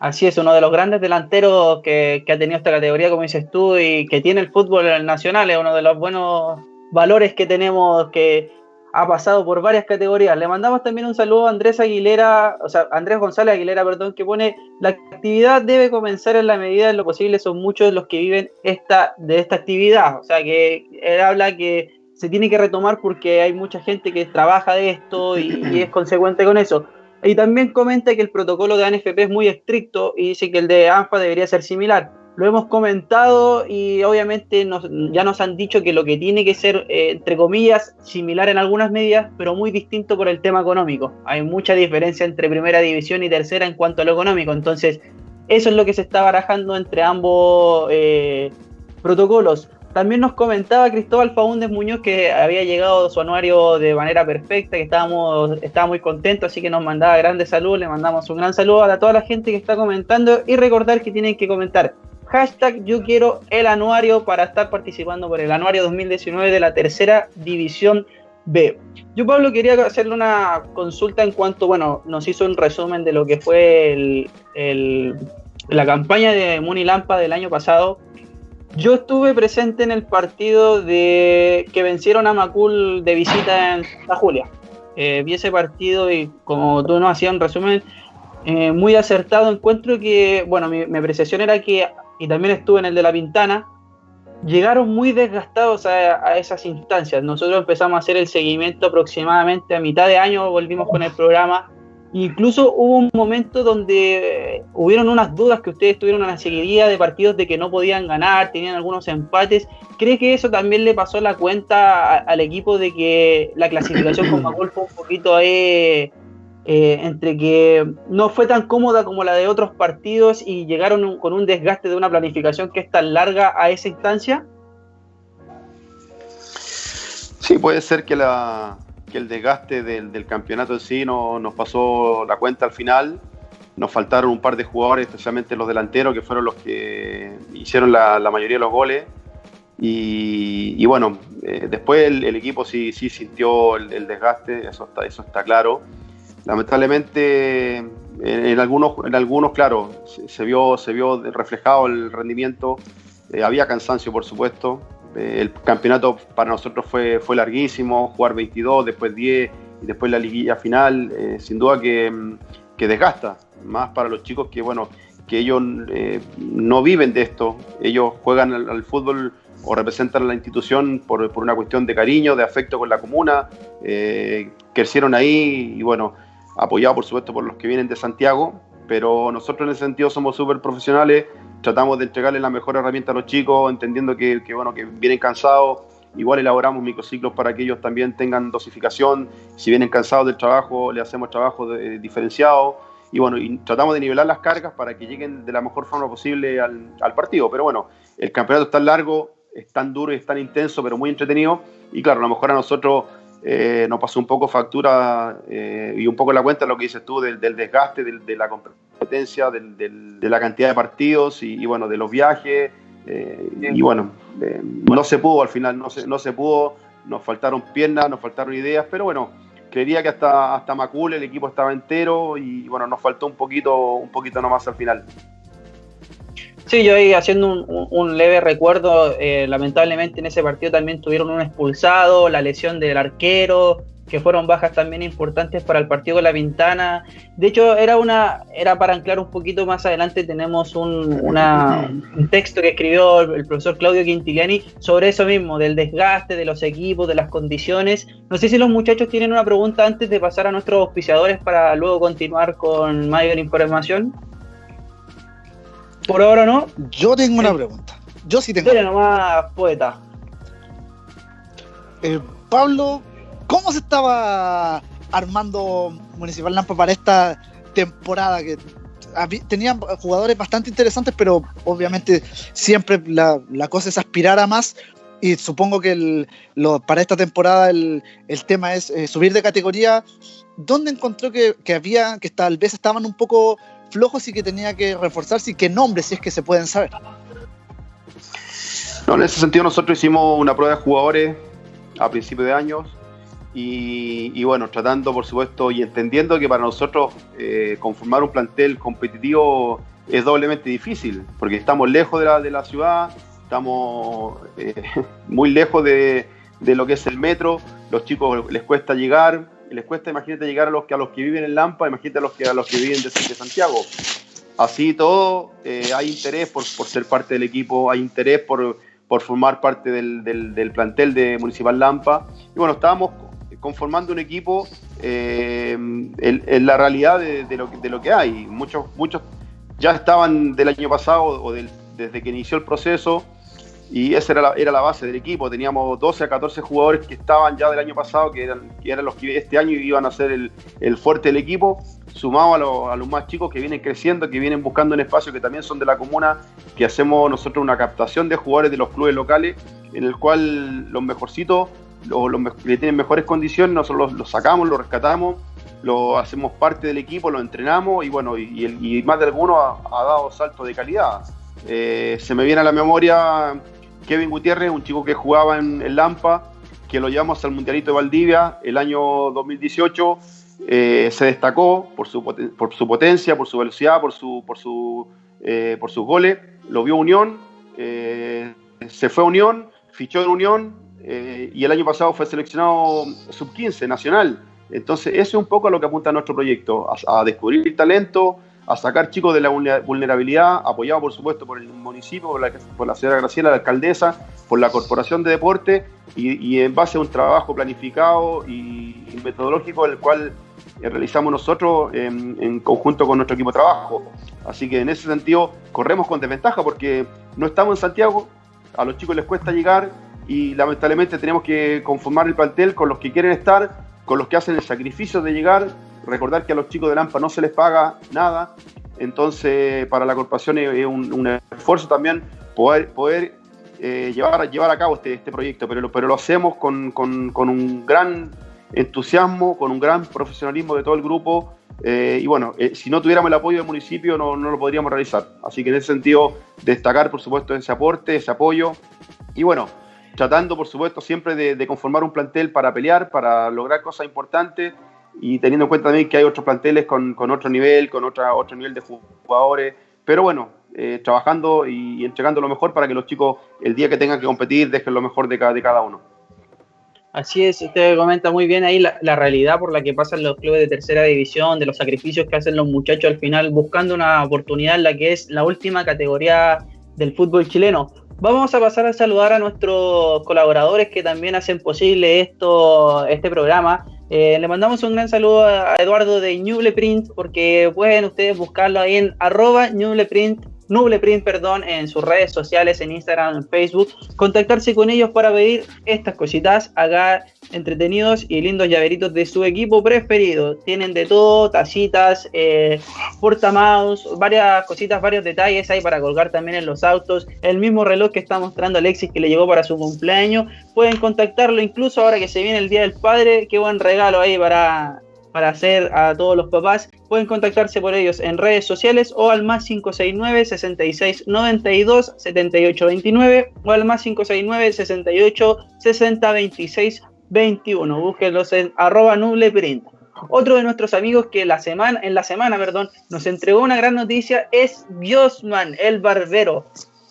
Así es, uno de los grandes delanteros que, que ha tenido esta categoría, como dices tú, y que tiene el fútbol nacional, es uno de los buenos valores que tenemos que ha pasado por varias categorías. Le mandamos también un saludo a Andrés Aguilera, o sea, Andrés González Aguilera, perdón, que pone la actividad debe comenzar en la medida de lo posible, son muchos los que viven esta, de esta actividad. O sea, que él habla que se tiene que retomar porque hay mucha gente que trabaja de esto y, y es consecuente con eso. Y también comenta que el protocolo de ANFP es muy estricto y dice que el de ANFA debería ser similar lo hemos comentado y obviamente ya nos han dicho que lo que tiene que ser, eh, entre comillas, similar en algunas medidas, pero muy distinto por el tema económico. Hay mucha diferencia entre primera división y tercera en cuanto a lo económico. Entonces, eso es lo que se está barajando entre ambos eh, protocolos. También nos comentaba Cristóbal Faúndez Muñoz que había llegado su anuario de manera perfecta, que estábamos, estaba muy contento, así que nos mandaba grandes saludos, le mandamos un gran saludo a toda la gente que está comentando y recordar que tienen que comentar Hashtag yo quiero el anuario para estar participando por el anuario 2019 de la tercera división B. Yo, Pablo, quería hacerle una consulta en cuanto, bueno, nos hizo un resumen de lo que fue la campaña de Muni Lampa del año pasado. Yo estuve presente en el partido de que vencieron a Macul de visita en Santa Julia. Eh, vi ese partido y como tú nos hacías un resumen eh, muy acertado, encuentro que, bueno, mi, mi apreciación era que y también estuve en el de La Pintana, llegaron muy desgastados a, esas instancias. Nosotros empezamos a hacer el seguimiento aproximadamente a mitad de año, volvimos con el programa. Incluso hubo un momento donde hubieron unas dudas que ustedes tuvieron una seguidilla de partidos de que no podían ganar, tenían algunos empates. ¿Cree que eso también le pasó la cuenta al equipo de que la clasificación con Macul fue un poquito ahí eh, entre que no fue tan cómoda como la de otros partidos y llegaron con un desgaste de una planificación que es tan larga a esa instancia? Sí, puede ser que, la, que el desgaste del, campeonato en sí no, nos pasó la cuenta al final. Nos faltaron un par de jugadores, especialmente los delanteros, que fueron los que hicieron la, mayoría de los goles. Y, bueno, eh, después el, equipo sí, sí sintió el, desgaste, eso está, eso está claro. Lamentablemente, en, algunos, en algunos, claro, se, vio, se vio reflejado el rendimiento. Eh, había cansancio, por supuesto. Eh, el campeonato para nosotros fue, fue larguísimo, jugar 22, después 10 y después la liguilla final, sin duda que, que desgasta, más para los chicos que, bueno, que ellos no viven de esto, ellos juegan al fútbol o representan a la institución por, por, una cuestión de cariño, de afecto con la comuna, eh, crecieron ahí y bueno, apoyado por supuesto por los que vienen de Santiago, pero nosotros en ese sentido somos súper profesionales, tratamos de entregarles la mejor herramienta a los chicos, entendiendo que, bueno, que vienen cansados, igual elaboramos microciclos para que ellos también tengan dosificación, si vienen cansados del trabajo, le hacemos trabajo de, diferenciado, y bueno, tratamos de nivelar las cargas para que lleguen de la mejor forma posible al, al partido, pero bueno, el campeonato está largo, es tan duro y es tan intenso, pero muy entretenido. Y claro, a lo mejor a nosotros eh, nos pasó un poco factura eh, y un poco la cuenta lo que dices tú del, desgaste, de la competencia, de la cantidad de partidos y, bueno, de los viajes. Eh, y bueno, no se pudo al final, no se, no se pudo, nos faltaron piernas, nos faltaron ideas, pero bueno, creería que hasta, hasta Macul el equipo estaba entero y bueno, nos faltó un poquito, un poquito nomás al final. Sí, yo ahí haciendo un, leve recuerdo, eh, lamentablemente en ese partido también tuvieron un expulsado, la lesión del arquero, que fueron bajas también importantes para el partido con la Ventana. De hecho, era una, era para anclar un poquito más adelante, tenemos un, un texto que escribió el, profesor Claudio Quintiliani sobre eso mismo, del desgaste de los equipos, de las condiciones. No sé si los muchachos tienen una pregunta antes de pasar a nuestros auspiciadores para luego continuar con mayor información. Por ahora no. Yo tengo una pregunta. Yo sí tengo. Dile nomás, poeta. Eh, Pablo, ¿cómo se estaba armando Municipal Lampa para esta temporada? Que tenían jugadores bastante interesantes, pero obviamente siempre la, cosa es aspirar a más. Y supongo que para esta temporada el, tema es eh, subir de categoría. ¿Dónde encontró que, que había, que tal vez estaban un poco flojos y que tenía que reforzarse y qué nombres, si es que se pueden saber. No, en ese sentido nosotros hicimos una prueba de jugadores a principios de años y, bueno, tratando por supuesto y entendiendo que para nosotros eh, conformar un plantel competitivo es doblemente difícil, porque estamos lejos de la, de la ciudad, estamos eh, muy lejos de, de, lo que es el metro, los chicos les cuesta llegar, les cuesta, imagínate, llegar a los que, a los que viven en Lampa, imagínate a los que, a los que viven de, Santiago. Así todo, eh, hay interés por, ser parte del equipo, hay interés por, formar parte del, plantel de Municipal Lampa. Y bueno, estábamos conformando un equipo eh, en, la realidad de, lo, de lo que hay. Muchos, muchos ya estaban del año pasado o desde que inició el proceso y esa era la, era la base del equipo. Teníamos 12 a 14 jugadores que estaban ya del año pasado, que eran, que eran los que este año iban a ser el, el fuerte del equipo, sumado a, lo, a, los más chicos que vienen creciendo, que vienen buscando un espacio que también son de la comuna, que hacemos nosotros una captación de jugadores de los clubes locales, en el cual los mejorcitos, los, que tienen mejores condiciones, nosotros los, sacamos, los rescatamos, lo hacemos parte del equipo, lo entrenamos y bueno, y, y, más de alguno ha, dado saltos de calidad. Eh, se me viene a la memoria Kevin Gutiérrez, un chico que jugaba en, Lampa, que lo llevamos al Mundialito de Valdivia el año 2018. Eh, se destacó por su, por su potencia, por su velocidad, por, su, por, eh, sus goles. Lo vio Unión, eh, se fue a Unión, fichó en Unión y el año pasado fue seleccionado sub-15 nacional. Entonces, eso es un poco a lo que apunta nuestro proyecto, a, a descubrir talento, a sacar chicos de la vulnerabilidad, apoyado por supuesto por el municipio, por la, señora Graciela, la alcaldesa, por la Corporación de Deporte y, en base a un trabajo planificado y, metodológico el cual eh, realizamos nosotros en, conjunto con nuestro equipo de trabajo. Así que en ese sentido corremos con desventaja porque no estamos en Santiago, a los chicos les cuesta llegar y lamentablemente tenemos que conformar el plantel con los que quieren estar, con los que hacen el sacrificio de llegar recordar que a los chicos de Lampa no se les paga nada, entonces para la corporación es un, esfuerzo también poder, poder eh, llevar, llevar a cabo este, este proyecto, pero, pero lo hacemos con, un gran entusiasmo, con un gran profesionalismo de todo el grupo. Eh, y bueno, eh, si no tuviéramos el apoyo del municipio no, no, lo podríamos realizar. Así que en ese sentido, destacar por supuesto ese aporte, ese apoyo Y bueno, tratando por supuesto siempre de, conformar un plantel para pelear, para lograr cosas importantes y teniendo en cuenta también que hay otros planteles con, otro nivel, con otra, otro nivel de jugadores. Pero bueno, eh, trabajando y, entregando lo mejor para que los chicos el día que tengan que competir dejen lo mejor de cada, de cada uno. Así es, usted comenta muy bien ahí la, la, realidad por la que pasan los clubes de tercera división, de los sacrificios que hacen los muchachos al final buscando una oportunidad en la que es la última categoría del fútbol chileno. Vamos a pasar a saludar a nuestros colaboradores que también hacen posible esto, este programa. Eh, le mandamos un gran saludo a Eduardo de Nubleprint porque pueden ustedes buscarlo ahí en arroba Nubleprint, perdón, en sus redes sociales, en Instagram, en Facebook, contactarse con ellos para pedir estas cositas acá entretenidos y lindos llaveritos de su equipo preferido. Tienen de todo, tacitas, eh, portamouse, varias cositas, varios detalles ahí para colgar también en los autos. El mismo reloj que está mostrando Alexis que le llegó para su cumpleaños. Pueden contactarlo incluso ahora que se viene el Día del Padre. Qué buen regalo ahí para para hacer a todos los papás, pueden contactarse por ellos en redes sociales o al más 569 66 92 78 29 o al más 569 68 60 26 21. Búsquenlos en arroba nubleprint. Otro de nuestros amigos que la semana, en la semana perdón, nos entregó una gran noticia es Biosman, el barbero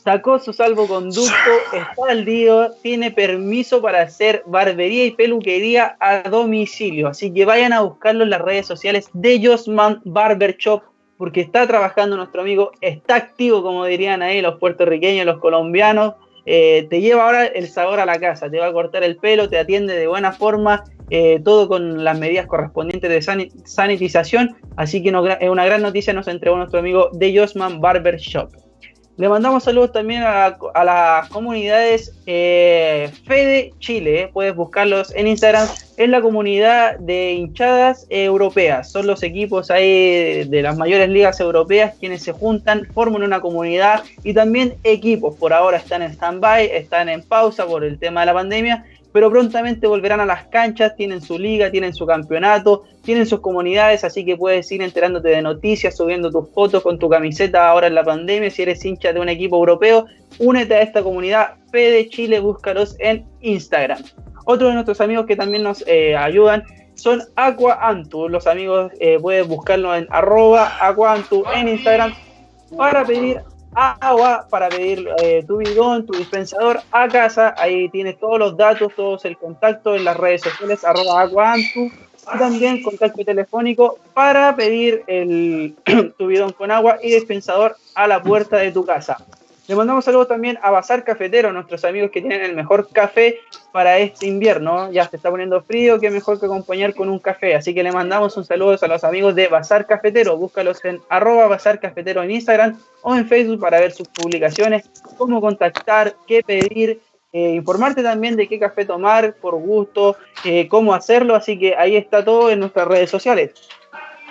sacó su salvoconducto, está al día, tiene permiso para hacer barbería y peluquería a domicilio. Así que vayan a buscarlo en las redes sociales de Josman Barber Shop, porque está trabajando nuestro amigo, está activo, como dirían ahí los puertorriqueños, los colombianos. Eh, te lleva ahora el sabor a la casa, te va a cortar el pelo, te atiende de buena forma, eh, todo con las medidas correspondientes de sanitización. Así que es una gran noticia nos entregó nuestro amigo de Josman Barber Shop. Le mandamos saludos también a, las comunidades eh, Fede Chile. Eh. Puedes buscarlos en Instagram. Es la comunidad de hinchadas europeas. Son los equipos ahí de las mayores ligas europeas quienes se juntan, forman una comunidad y también equipos. Por ahora están en stand-by, están en pausa por el tema de la pandemia pero prontamente volverán a las canchas, tienen su liga, tienen su campeonato, tienen sus comunidades, así que puedes ir enterándote de noticias, subiendo tus fotos con tu camiseta ahora en la pandemia, si eres hincha de un equipo europeo, únete a esta comunidad. Fede Chile, búscalos en Instagram. Otro de nuestros amigos que también nos eh, ayudan son Aqua Antu, los amigos eh, puedes buscarlo en arroba Aqua en Instagram para pedir agua para pedir eh, tu bidón, tu dispensador a casa. Ahí tienes todos los datos, todos el contacto en las redes sociales, arroba aguantu. También contacto telefónico para pedir el, tu bidón con agua y dispensador a la puerta de tu casa. Le mandamos saludos también a Bazar Cafetero, nuestros amigos que tienen el mejor café para este invierno. Ya se está poniendo frío, qué mejor que acompañar con un café. Así que le mandamos un saludo a los amigos de Bazar Cafetero. Búscalos en arroba Bazar Cafetero en Instagram o en Facebook para ver sus publicaciones, cómo contactar, qué pedir, eh, informarte también de qué café tomar por gusto, eh, cómo hacerlo. Así que ahí está todo en nuestras redes sociales.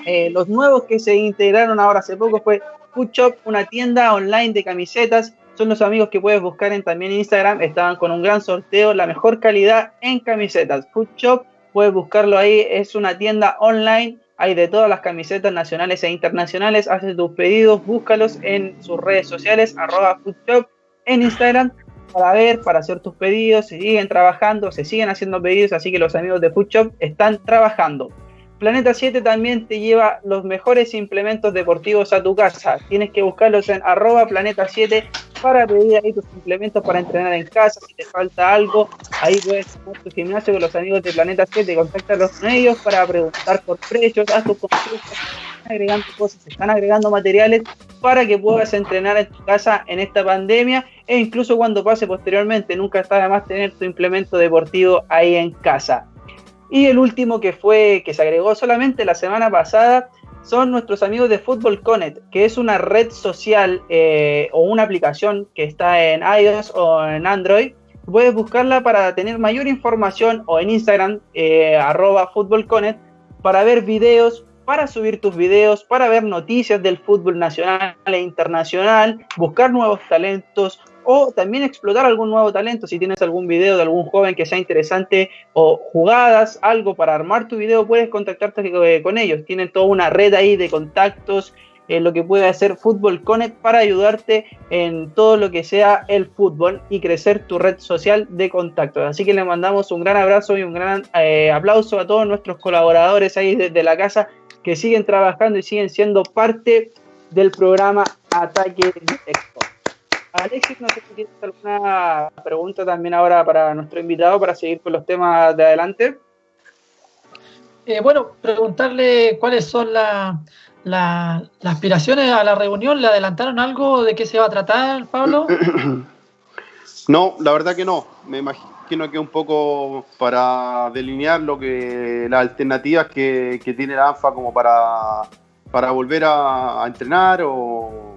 Eh, los nuevos que se integraron ahora hace poco fue Food Shop, una tienda online de camisetas. Son los amigos que puedes buscar en también Instagram. Estaban con un gran sorteo, la mejor calidad en camisetas. Food Shop, puedes buscarlo ahí. Es una tienda online. Hay de todas las camisetas nacionales e internacionales. Haces tus pedidos, búscalos en sus redes sociales, arroba Food Shop en Instagram para ver, para hacer tus pedidos. Se siguen trabajando, se siguen haciendo pedidos, así que los amigos de Food Shop están trabajando. Planeta 7 también te lleva los mejores implementos deportivos a tu casa. Tienes que buscarlos en arroba Planeta 7 para pedir ahí tus implementos para entrenar en casa. Si te falta algo, ahí puedes tomar tu gimnasio con los amigos de Planeta 7, contáctalos con ellos para preguntar por precios, haz tus consultas, están agregando cosas, están agregando materiales para que puedas entrenar en tu casa en esta pandemia e incluso cuando pase posteriormente, nunca está de más tener tu implemento deportivo ahí en casa. Y el último que fue, que se agregó solamente la semana pasada, son nuestros amigos de Football Connect, que es una red social eh, o una aplicación que está en iOS o en Android. Puedes buscarla para tener mayor información o en Instagram, eh, arroba Football Connect, para ver videos, para subir tus videos, para ver noticias del fútbol nacional e internacional, buscar nuevos talentos, o también explotar algún nuevo talento. Si tienes algún video de algún joven que sea interesante o jugadas, algo para armar tu video, puedes contactarte con ellos. Tienen toda una red ahí de contactos en lo que puede hacer Fútbol Connect para ayudarte en todo lo que sea el fútbol y crecer tu red social de contactos. Así que le mandamos un gran abrazo y un gran eh, aplauso a todos nuestros colaboradores ahí desde la casa que siguen trabajando y siguen siendo parte del programa Ataque Directo. Alexis, no sé si tienes alguna pregunta también ahora para nuestro invitado para seguir con los temas de adelante. Eh, bueno, preguntarle cuáles son las aspiraciones a la reunión. ¿Le adelantaron algo de qué se va a tratar, Pablo? No, la verdad que no. Me imagino que un poco para delinear lo que las alternativas que, tiene la ANFA como para, para volver a, entrenar o,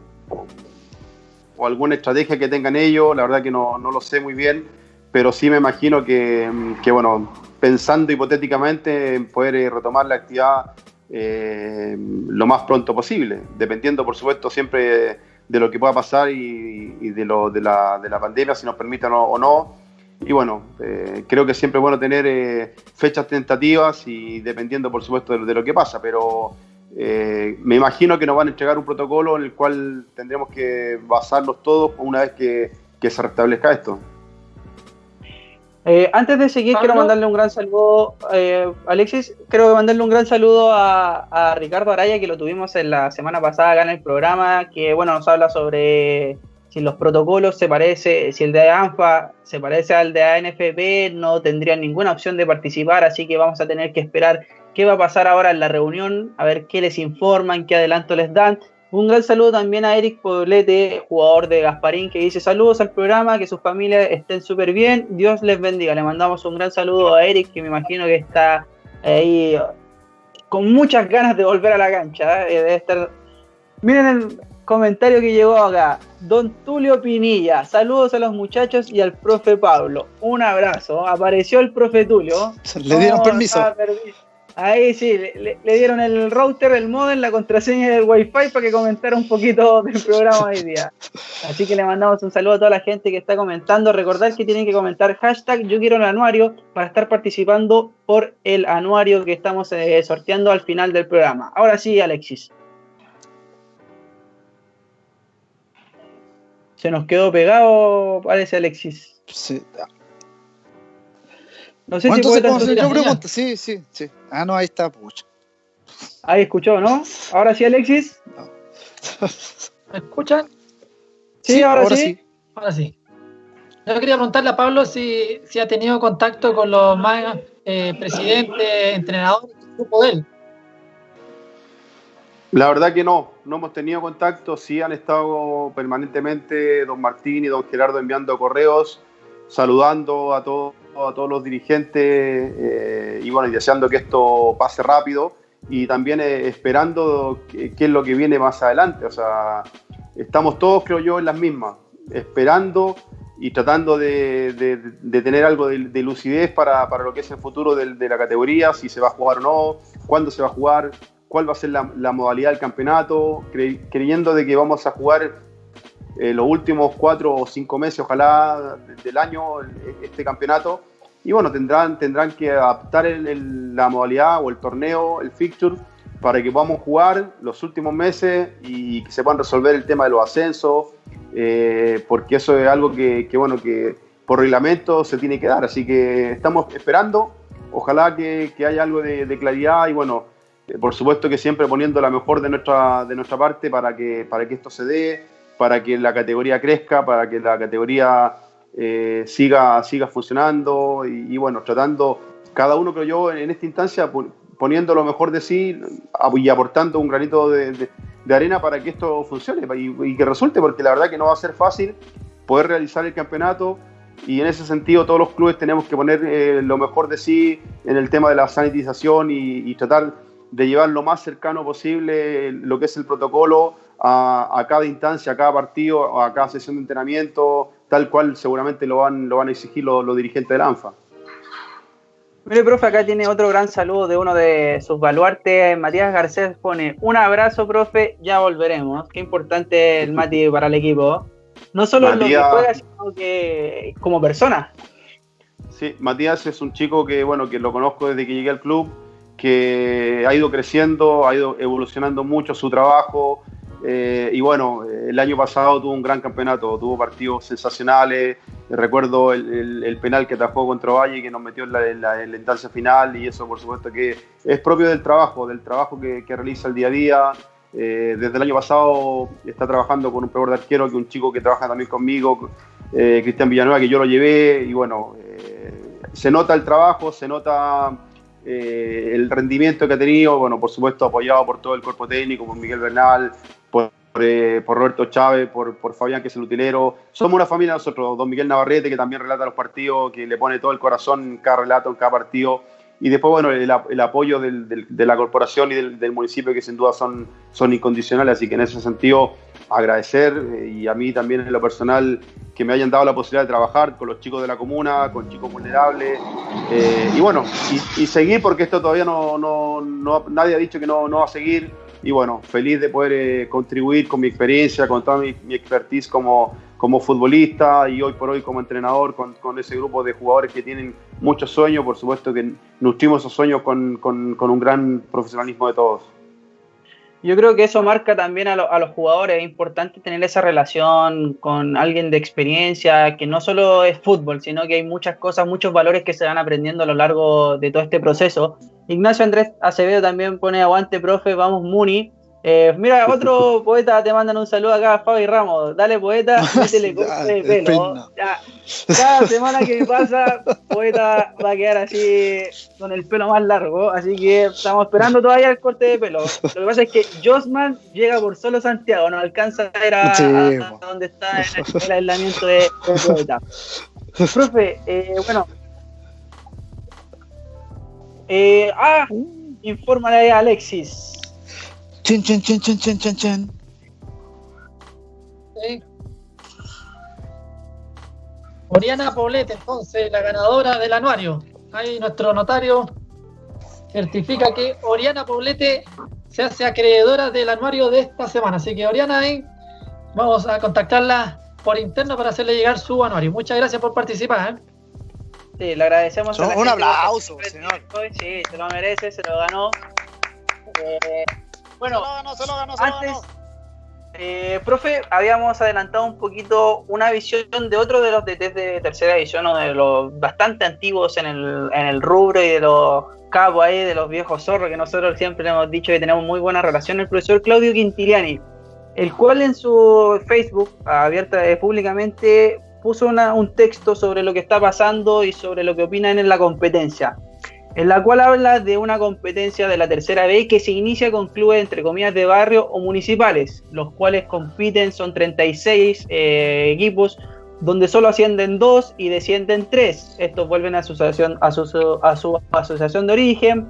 o, alguna estrategia que tengan ellos. La verdad que no, no lo sé muy bien, pero sí me imagino que, que bueno, pensando hipotéticamente en poder eh, retomar la actividad eh, lo más pronto posible, dependiendo por supuesto siempre de lo que pueda pasar y, de, lo, de, la, de, la, pandemia, si nos permiten o, no. Y bueno, eh, creo que siempre es bueno tener fechas tentativas y dependiendo por supuesto de, lo que pasa, pero me imagino que nos van a entregar un protocolo en el cual tendremos que basarnos todos una vez que, que se restablezca esto. Eh, antes de seguir, quiero mandarle un gran saludo, eh, Alexis, quiero mandarle un gran saludo a, Ricardo Araya, que lo tuvimos en la semana pasada acá en el programa, que bueno, nos habla sobre si los protocolos se parece, si el de ANFA se parece al de ANFP, no tendrían ninguna opción de participar, así que vamos a tener que esperar qué va a pasar ahora en la reunión, a ver qué les informan, qué adelanto les dan. Un gran saludo también a Eric Poblete, jugador de Gasparín, que dice saludos al programa, que sus familias estén súper bien, Dios les bendiga. Le mandamos un gran saludo a Eric, que me imagino que está ahí con muchas ganas de volver a la cancha. ¿eh? Debe estar... Miren el comentario que llegó acá. Don Tulio Pinilla, saludos a los muchachos y al profe Pablo. Un abrazo. Apareció el profe Tulio. Le dieron permiso. Ahí sí, le, dieron el router, el modem, la contraseña del wifi para que comentara un poquito del programa hoy día. Así que le mandamos un saludo a toda la gente que está comentando. Recordar que tienen que comentar hashtag yo quiero el anuario para estar participando por el anuario que estamos eh, sorteando al final del programa. Ahora sí, Alexis. Se nos quedó pegado, parece Alexis. Sí, no sé si puede Yo pregunto, sí, sí, sí. Ah, no, ahí está, pucha. Ahí escuchó, ¿no? Ahora sí, Alexis. ¿Me escuchan? Sí, ahora, sí. Ahora sí. Yo quería preguntarle a Pablo si, si ha tenido contacto con los más eh, presidentes, entrenadores del grupo de él. La verdad que no, no hemos tenido contacto, sí han estado permanentemente don Martín y don Gerardo enviando correos, saludando a todos a todos los dirigentes eh, y bueno, deseando que esto pase rápido y también eh, esperando qué, es lo que viene más adelante. O sea, estamos todos, creo yo, en las mismas, esperando y tratando de, tener algo de, lucidez para, lo que es el futuro de, la categoría, si se va a jugar o no, cuándo se va a jugar, cuál va a ser la, modalidad del campeonato, creyendo de que vamos a jugar eh, los últimos cuatro o cinco meses, ojalá, del año, este campeonato. Y bueno, tendrán, tendrán que adaptar la modalidad o el torneo, el fixture, para que podamos jugar los últimos meses y que se puedan resolver el tema de los ascensos, eh, porque eso es algo que, bueno, que por reglamento se tiene que dar. Así que estamos esperando, ojalá que, haya algo de, claridad y bueno, eh, por supuesto que siempre poniendo la mejor de nuestra, de nuestra parte para que, para que esto se dé para que la categoría crezca, para que la categoría eh, siga, siga funcionando y, bueno, tratando cada uno, creo yo, en esta instancia poniendo lo mejor de sí y aportando un granito de, arena para que esto funcione y, que resulte, porque la verdad que no va a ser fácil poder realizar el campeonato y en ese sentido todos los clubes tenemos que poner eh, lo mejor de sí en el tema de la sanitización y, y tratar de llevar lo más cercano posible lo que es el protocolo a, cada instancia, a cada partido, a cada sesión de entrenamiento, tal cual seguramente lo van, lo van a exigir los, dirigentes del ANFA. Mire, profe, acá tiene otro gran saludo de uno de sus baluartes. Matías Garcés pone un abrazo, profe, ya volveremos. Qué importante el Mati para el equipo. No solo en lo que juega, sino que como persona. Sí, Matías es un chico que, bueno, que lo conozco desde que llegué al club, que ha ido creciendo, ha ido evolucionando mucho su trabajo, Eh, y bueno, el año pasado tuvo un gran campeonato, tuvo partidos sensacionales. Recuerdo el, penal que atajó contra Valle que nos metió en la, instancia final y eso por supuesto que es propio del trabajo, del trabajo que, realiza el día a día. Eh, desde el año pasado está trabajando con un peor de arquero, que un chico que trabaja también conmigo, eh, Cristian Villanueva, que yo lo llevé y bueno, se nota el trabajo, se nota el rendimiento que ha tenido, bueno, por supuesto apoyado por todo el cuerpo técnico, por Miguel Bernal, eh, por, Roberto Chávez, por, por, Fabián, que es el utilero. Somos una familia nosotros, don Miguel Navarrete, que también relata los partidos, que le pone todo el corazón en cada relato, en cada partido. Y después, bueno, el, apoyo de la corporación y del, municipio, que sin duda son, son incondicionales. Así que en ese sentido, agradecer eh, y a mí también en lo personal que me hayan dado la posibilidad de trabajar con los chicos de la comuna, con chicos vulnerables. Eh, y bueno, y, seguir porque esto todavía no, no, no, nadie ha dicho que no, no va a seguir y bueno, feliz de poder eh, contribuir con mi experiencia, con toda mi, expertise como, como futbolista y hoy por hoy como entrenador con, con, ese grupo de jugadores que tienen muchos sueños, por supuesto que nutrimos esos sueños con, con, con un gran profesionalismo de todos. Yo creo que eso marca también a, a, los jugadores, es importante tener esa relación con alguien de experiencia, que no solo es fútbol, sino que hay muchas cosas, muchos valores que se van aprendiendo a lo largo de todo este proceso. Ignacio Andrés Acevedo también pone aguante, profe, vamos Muni. Eh, mira, otro poeta te mandan un saludo acá, Fabi Ramos. Dale, poeta, métele corte de pelo. cada semana que pasa, poeta va a quedar así con el pelo más largo. Así que estamos esperando todavía el corte de pelo. Lo que pasa es que Josman llega por solo Santiago, no alcanza a ver a, donde está el, aislamiento de, poeta. Profe, eh, bueno, eh, ah, infórmale a Alexis. Chen, chen, chen, chen, chen, chen, chen. Oriana Poblete, entonces, la ganadora del anuario. Ahí nuestro notario certifica que Oriana Poblete se hace acreedora del anuario de esta semana. Así que Oriana, ahí vamos a contactarla por interno para hacerle llegar su anuario. Muchas gracias por participar. ¿eh? Sí, le agradecemos. a un aplauso, señor. Sí, se lo merece, se lo ganó. Eh, bueno, se lo ganó, se lo ganó, se antes, lo ganó. Eh, profe, habíamos adelantado un poquito una visión de otro de los DTs de tercera edición, o de los bastante antiguos en el, en el rubro y de los cabos ahí, de los viejos zorros, que nosotros siempre hemos dicho que tenemos muy buena relación, el profesor Claudio Quintiliani, el cual en su Facebook, abierta públicamente, puso un texto sobre lo que está pasando y sobre lo que opinan en la competencia, en la cual habla de una competencia de la tercera B que se inicia con clubes entre comillas de barrio o municipales, los cuales compiten, son 36 eh, equipos, donde solo ascienden dos y descienden tres. Estos vuelven a su, asociación, de origen.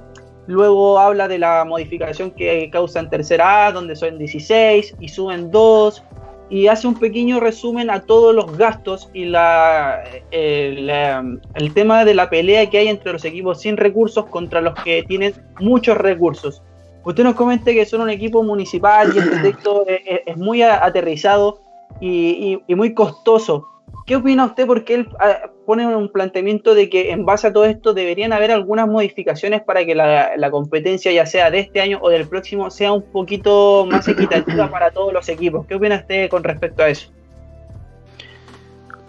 Luego habla de la modificación que causa en tercera A, donde son 16 y suben dos y hace un pequeño resumen a todos los gastos y la, el, tema de la pelea que hay entre los equipos sin recursos contra los que tienen muchos recursos. Usted nos comente que son un equipo municipal y este texto es, muy aterrizado y, muy costoso. ¿Qué opina usted? Porque él ah, pone un planteamiento de que en base a todo esto deberían haber algunas modificaciones para que la, competencia, ya sea de este año o del próximo, sea un poquito más equitativa para todos los equipos. ¿Qué opina usted con respecto a eso?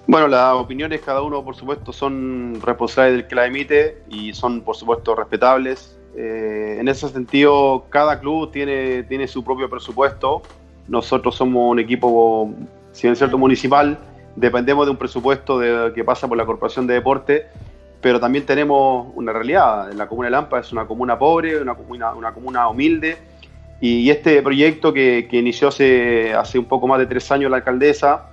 Bueno, las opiniones cada uno, por supuesto, son responsables del que la emite y son, por supuesto, respetables. Eh, en ese sentido, cada club tiene, tiene su propio presupuesto. Nosotros somos un equipo, si bien es cierto, municipal, dependemos de un presupuesto que pasa por la Corporación de Deporte, pero también tenemos una realidad. La comuna de Lampa es una comuna pobre, una comuna, una comuna humilde, y este proyecto que, inició hace, hace un poco más de tres años la alcaldesa,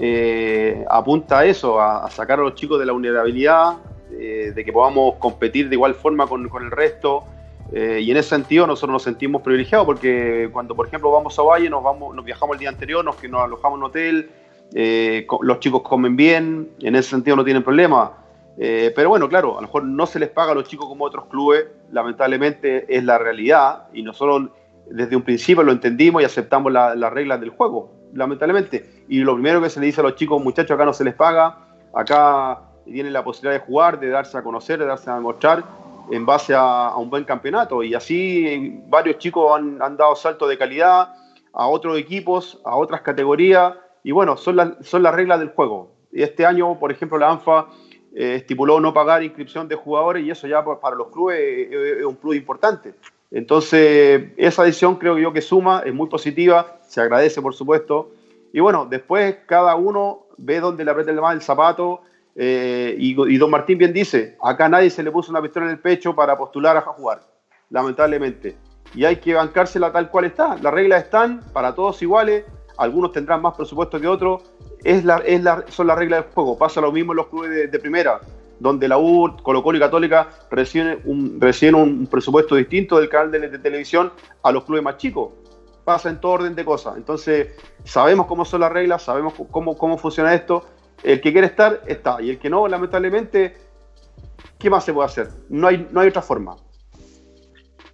eh, apunta a eso, a, sacar a los chicos de la vulnerabilidad, eh, de que podamos competir de igual forma con, el resto. Eh, y en ese sentido nosotros nos sentimos privilegiados porque cuando, por ejemplo, vamos a Valle, nos, vamos, nos viajamos el día anterior, nos, nos alojamos en un hotel, eh, los chicos comen bien, en ese sentido no tienen problema. Eh, pero bueno, claro, a lo mejor no se les paga a los chicos como otros clubes, lamentablemente es la realidad y nosotros desde un principio lo entendimos y aceptamos las reglas del juego, lamentablemente. Y lo primero que se le dice a los chicos, muchachos, acá no se les paga, acá tienen la posibilidad de jugar, de darse a conocer, de darse a demostrar en base a, un buen campeonato. Y así varios chicos han, han dado saltos de calidad a otros equipos, a otras categorías, y bueno, son, las son las reglas del juego. Este año, por ejemplo, la ANFA eh, estipuló no pagar inscripción de jugadores y eso ya para los clubes es, un plus importante. Entonces, esa decisión creo yo que suma, es muy positiva, se agradece por supuesto. Y bueno, después cada uno ve dónde le aprieta el zapato. Eh, y, y, don Martín bien dice, acá nadie se le puso una pistola en el pecho para postular a jugar, lamentablemente. Y hay que bancársela tal cual está. Las reglas están para todos iguales, algunos tendrán más presupuesto que otros, son las reglas del juego. Pasa lo mismo en los clubes de, primera, donde la U, Colo Colo y Católica reciben un, presupuesto distinto del canal de, televisión a los clubes más chicos. Pasa en todo orden de cosas. Entonces, sabemos cómo son las reglas, sabemos cómo, funciona esto. El que quiere estar, está. Y el que no, lamentablemente, ¿qué más se puede hacer? No hay otra forma.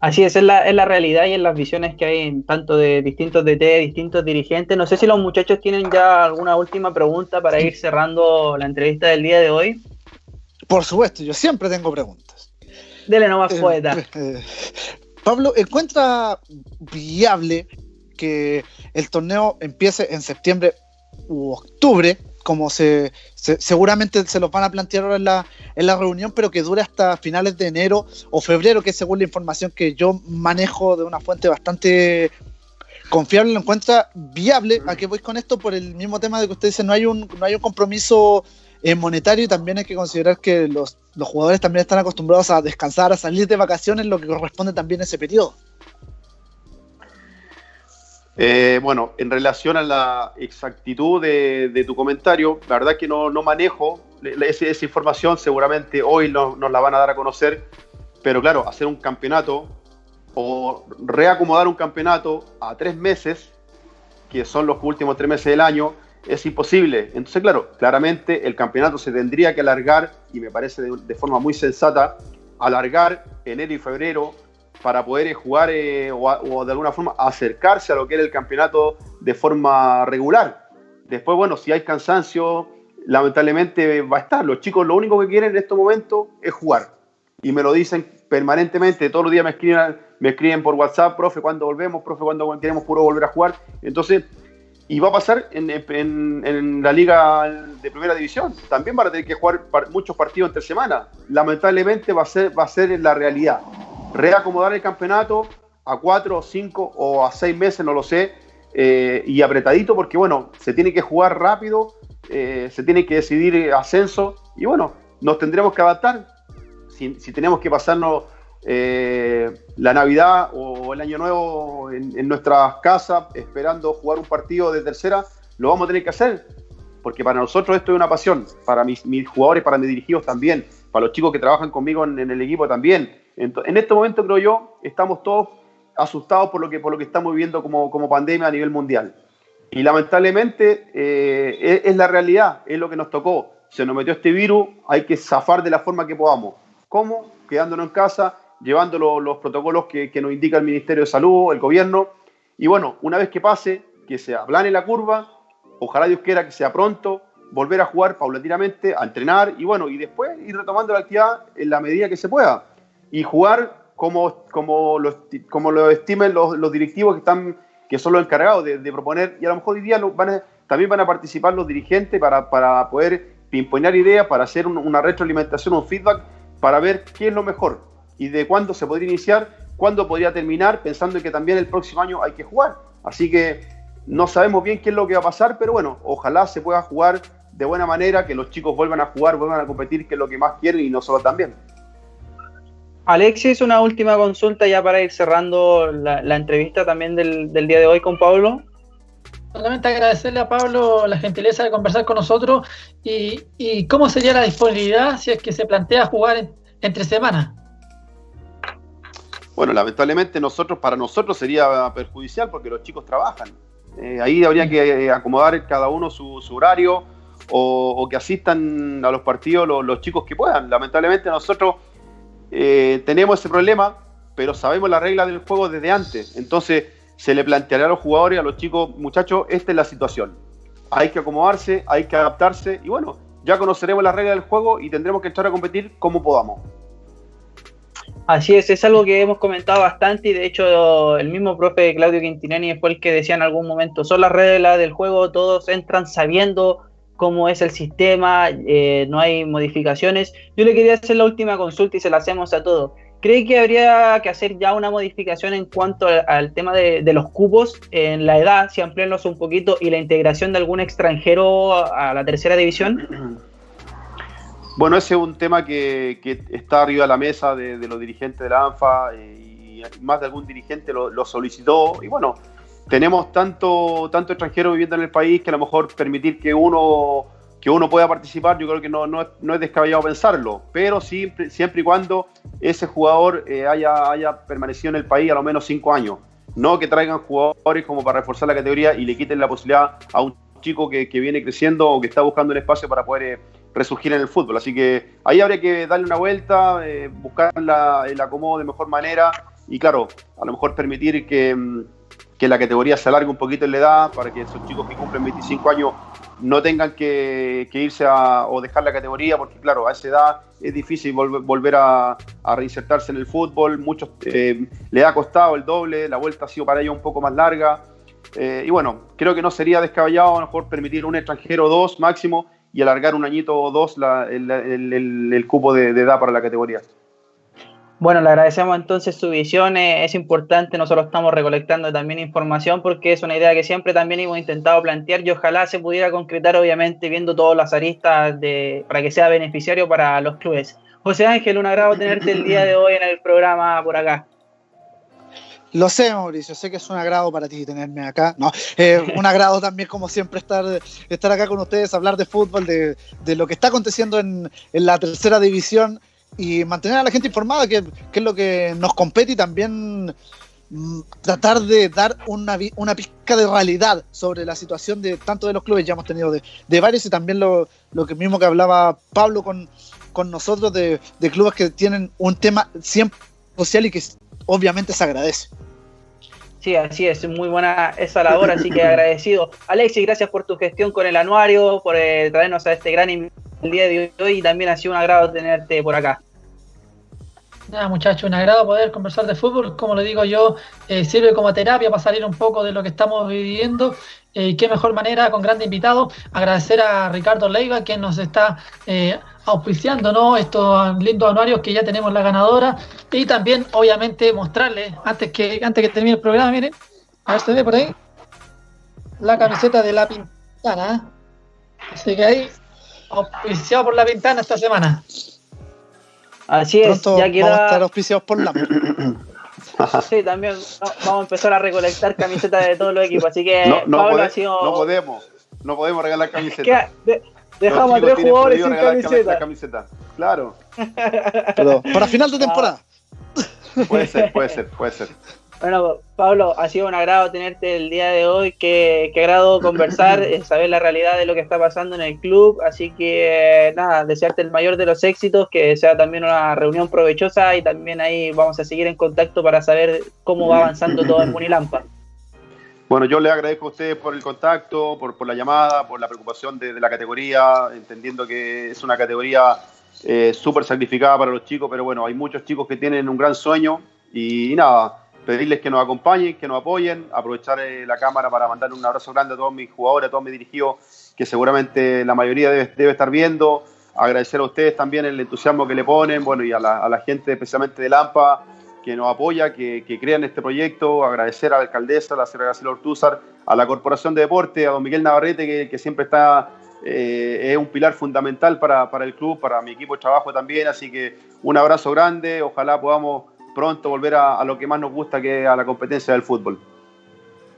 Así es, es la, es la realidad y en las visiones que hay tanto de distintos DT, distintos dirigentes. No sé si los muchachos tienen ya alguna última pregunta para ir cerrando la entrevista del día de hoy. Por supuesto, yo siempre tengo preguntas. Dele nomás, eh, poeta. Eh, Pablo, ¿encuentra viable que el torneo empiece en septiembre u octubre como se, seguramente se los van a plantear ahora en la, en la reunión, pero que dure hasta finales de enero o febrero, que según la información que yo manejo de una fuente bastante confiable, lo encuentra viable. ¿A qué voy con esto? Por el mismo tema de que usted dice, no hay un, no hay un compromiso eh, monetario y también hay que considerar que los, los jugadores también están acostumbrados a descansar, a salir de vacaciones, lo que corresponde también a ese periodo. Eh, bueno, en relación a la exactitud de, tu comentario, la verdad que no, manejo esa, información, seguramente hoy nos la van a dar a conocer, pero claro, hacer un campeonato o reacomodar un campeonato a tres meses, que son los últimos tres meses del año, es imposible. Entonces, claro, claramente el campeonato se tendría que alargar, y me parece de forma muy sensata, alargar enero y febrero para poder eh, jugar eh, o, de alguna forma acercarse a lo que era el campeonato de forma regular. Después, bueno, si hay cansancio, lamentablemente va a estar. Los chicos lo único que quieren en estos momentos es jugar. Y me lo dicen permanentemente, todos los días me escriben, me escriben por WhatsApp, profe, ¿cuándo volvemos? Profe, ¿cuándo queremos puro volver a jugar? Entonces, y va a pasar en, la liga de primera división. También van a tener que jugar muchos partidos entre semanas. Lamentablemente va a ser, va a ser la realidad reacomodar el campeonato a cuatro, cinco o a seis meses, no lo sé, eh, y apretadito porque, bueno, se tiene que jugar rápido, eh, se tiene que decidir ascenso y, bueno, nos tendremos que adaptar. Si, tenemos que pasarnos eh, la Navidad o el Año Nuevo en, nuestras casas esperando jugar un partido de tercera, lo vamos a tener que hacer, porque para nosotros esto es una pasión, para mis, jugadores, para mis dirigidos también, para los chicos que trabajan conmigo en el equipo también en este momento, creo yo, estamos todos asustados por lo que, por lo que estamos viviendo como, como pandemia a nivel mundial. Y lamentablemente eh, es, la realidad, es lo que nos tocó. Se nos metió este virus, hay que zafar de la forma que podamos. ¿Cómo? Quedándonos en casa, llevando los protocolos que, que, nos indica el Ministerio de Salud, el gobierno. Y bueno, una vez que pase, que se aplane la curva, ojalá Dios quiera que sea pronto, volver a jugar paulatinamente, a entrenar y bueno, y después ir retomando la actividad en la medida que se pueda y jugar como, como, lo, como lo estimen los, los, directivos que, están, que son los encargados de, proponer, y a lo mejor hoy día van también van a participar los dirigentes para, para poder imponer ideas, para hacer una retroalimentación, un feedback, para ver qué es lo mejor y de cuándo se podría iniciar, cuándo podría terminar, pensando en que también el próximo año hay que jugar. Así que no sabemos bien qué es lo que va a pasar, pero bueno, ojalá se pueda jugar de buena manera, que los chicos vuelvan a jugar, vuelvan a competir, que es lo que más quieren y nosotros también. Alexis, una última consulta ya para ir cerrando la, entrevista también del, día de hoy con Pablo. Solamente agradecerle a Pablo la gentileza de conversar con nosotros y, cómo sería la disponibilidad si es que se plantea jugar entre semanas. Bueno, lamentablemente nosotros, para nosotros sería perjudicial porque los chicos trabajan. Eh, ahí habría que acomodar cada uno su, horario o, que asistan a los partidos los, los chicos que puedan. Lamentablemente nosotros eh, tenemos ese problema, pero sabemos la regla del juego desde antes. Entonces se le planteará a los jugadores, a los chicos, muchachos, esta es la situación. Hay que acomodarse, hay que adaptarse y bueno, ya conoceremos la regla del juego y tendremos que estar a competir como podamos. Así es, es algo que hemos comentado bastante y de hecho el mismo profe Claudio Quintinani fue el que decía en algún momento, son las reglas del juego, todos entran sabiendo cómo es el sistema, eh, no hay modificaciones. Yo le quería hacer la última consulta y se la hacemos a todos. ¿Cree que habría que hacer ya una modificación en cuanto al, tema de, los cubos en la edad, si ampliarlos un poquito, y la integración de algún extranjero a la tercera división? Bueno, ese es un tema que, está arriba de la mesa de, los dirigentes de la ANFA eh, y más de algún dirigente lo, solicitó. Y bueno, tenemos tanto, tanto extranjeros viviendo en el país que a lo mejor permitir que uno, que uno pueda participar, yo creo que no, no, es, descabellado pensarlo, pero siempre, siempre y cuando ese jugador eh, haya, haya permanecido en el país a lo menos cinco años. No que traigan jugadores como para reforzar la categoría y le quiten la posibilidad a un chico que, viene creciendo o que está buscando un espacio para poder eh, resurgir en el fútbol. Así que ahí habría que darle una vuelta, eh, buscar el acomodo de mejor manera y claro, a lo mejor permitir que, mm, que, la categoría se alargue un poquito en la edad para que esos chicos que cumplen 25 años no tengan que, irse a, o dejar la categoría porque claro, a esa edad es difícil volver a, reinsertarse en el fútbol, muchos eh, le ha costado el doble, la vuelta ha sido para ellos un poco más larga. Eh, y bueno, creo que no sería descabellado a mejor permitir un extranjero dos máximo y alargar un añito o dos el, cupo de, edad para la categoría. Bueno, le agradecemos entonces su visión, eh, es importante, nosotros estamos recolectando también información porque es una idea que siempre también hemos intentado plantear y ojalá se pudiera concretar obviamente viendo todas las aristas de, para que sea beneficiario para los clubes. José Ángel, un agrado tenerte el día de hoy en el programa por acá. Lo sé, Mauricio, sé que es un agrado para ti tenerme acá. No, eh, un agrado también, como siempre, estar, estar acá con ustedes, hablar de fútbol, de, lo que está aconteciendo en, la tercera división y mantener a la gente informada, que, es lo que nos compete y también mm, tratar de dar una, una pizca de realidad sobre la situación de tanto de los clubes, ya hemos tenido de, varios y también lo, lo, que mismo que hablaba Pablo con, con nosotros de, de clubes que tienen un tema siempre social y que obviamente se agradece. Sí, así es, muy buena esa labor, así que agradecido. Alexis, gracias por tu gestión con el anuario, por eh, traernos a este gran día de hoy y también ha sido un agrado tenerte por acá. Nada, muchachos, un agrado poder conversar de fútbol. Como le digo yo, eh, sirve como terapia para salir un poco de lo que estamos viviendo. Eh, qué mejor manera, con grandes invitados, agradecer a Ricardo Leiva, quien nos está auspiciando ¿no? estos lindos anuarios que ya tenemos la ganadora y también obviamente mostrarle antes que antes que termine el programa miren a ver se ve por ahí la camiseta de la pintana ¿eh? así que ahí auspiciado por la pintana esta semana así es ya queda... vamos a estar auspiciados por la Sí, también vamos a empezar a recolectar camisetas de todos los equipos, así que no, no, no podemos, no podemos regalar camisetas. Dejamos a tres jugadores sin camiseta. camiseta. Claro. Pero para final de temporada. Puede ser, puede ser, puede ser. Bueno, Pablo, ha sido un agrado tenerte el día de hoy. Qué, qué agrado conversar, eh, saber la realidad de lo que está pasando en el club. Así que, nada, desearte el mayor de los éxitos, que sea también una reunión provechosa y también ahí vamos a seguir en contacto para saber cómo va avanzando todo en Munilampa. Bueno, yo le agradezco a ustedes por el contacto, por, por la llamada, por la preocupación de, la categoría, entendiendo que es una categoría eh, súper sacrificada para los chicos, pero bueno, hay muchos chicos que tienen un gran sueño y, nada, pedirles que nos acompañen, que nos apoyen, aprovechar eh, la cámara para mandarle un abrazo grande a todos mis jugadores, a todos mis dirigidos, que seguramente la mayoría debe, debe estar viendo, agradecer a ustedes también el entusiasmo que le ponen, bueno, y a la, a la gente especialmente de Lampa, que nos apoya, que, que crean este proyecto, agradecer a la alcaldesa, a la señora Graciela Ortúzar, a la Corporación de Deporte, a don Miguel Navarrete, que, siempre está, eh, es un pilar fundamental para, para, el club, para mi equipo de trabajo también, así que un abrazo grande, ojalá podamos pronto volver a, a lo que más nos gusta, que es a la competencia del fútbol.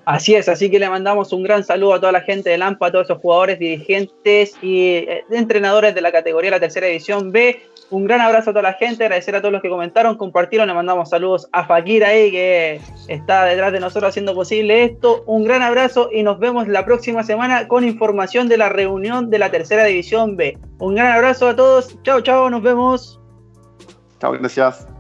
Así es, así que le mandamos un gran saludo a toda la gente de Lampa, a todos esos jugadores, dirigentes y eh, entrenadores de la categoría la tercera división B. Un gran abrazo a toda la gente, agradecer a todos los que comentaron, compartieron, le mandamos saludos a Fakir ahí que está detrás de nosotros haciendo posible esto. Un gran abrazo y nos vemos la próxima semana con información de la reunión de la tercera división B. Un gran abrazo a todos, chao, chao, nos vemos. Chao, gracias.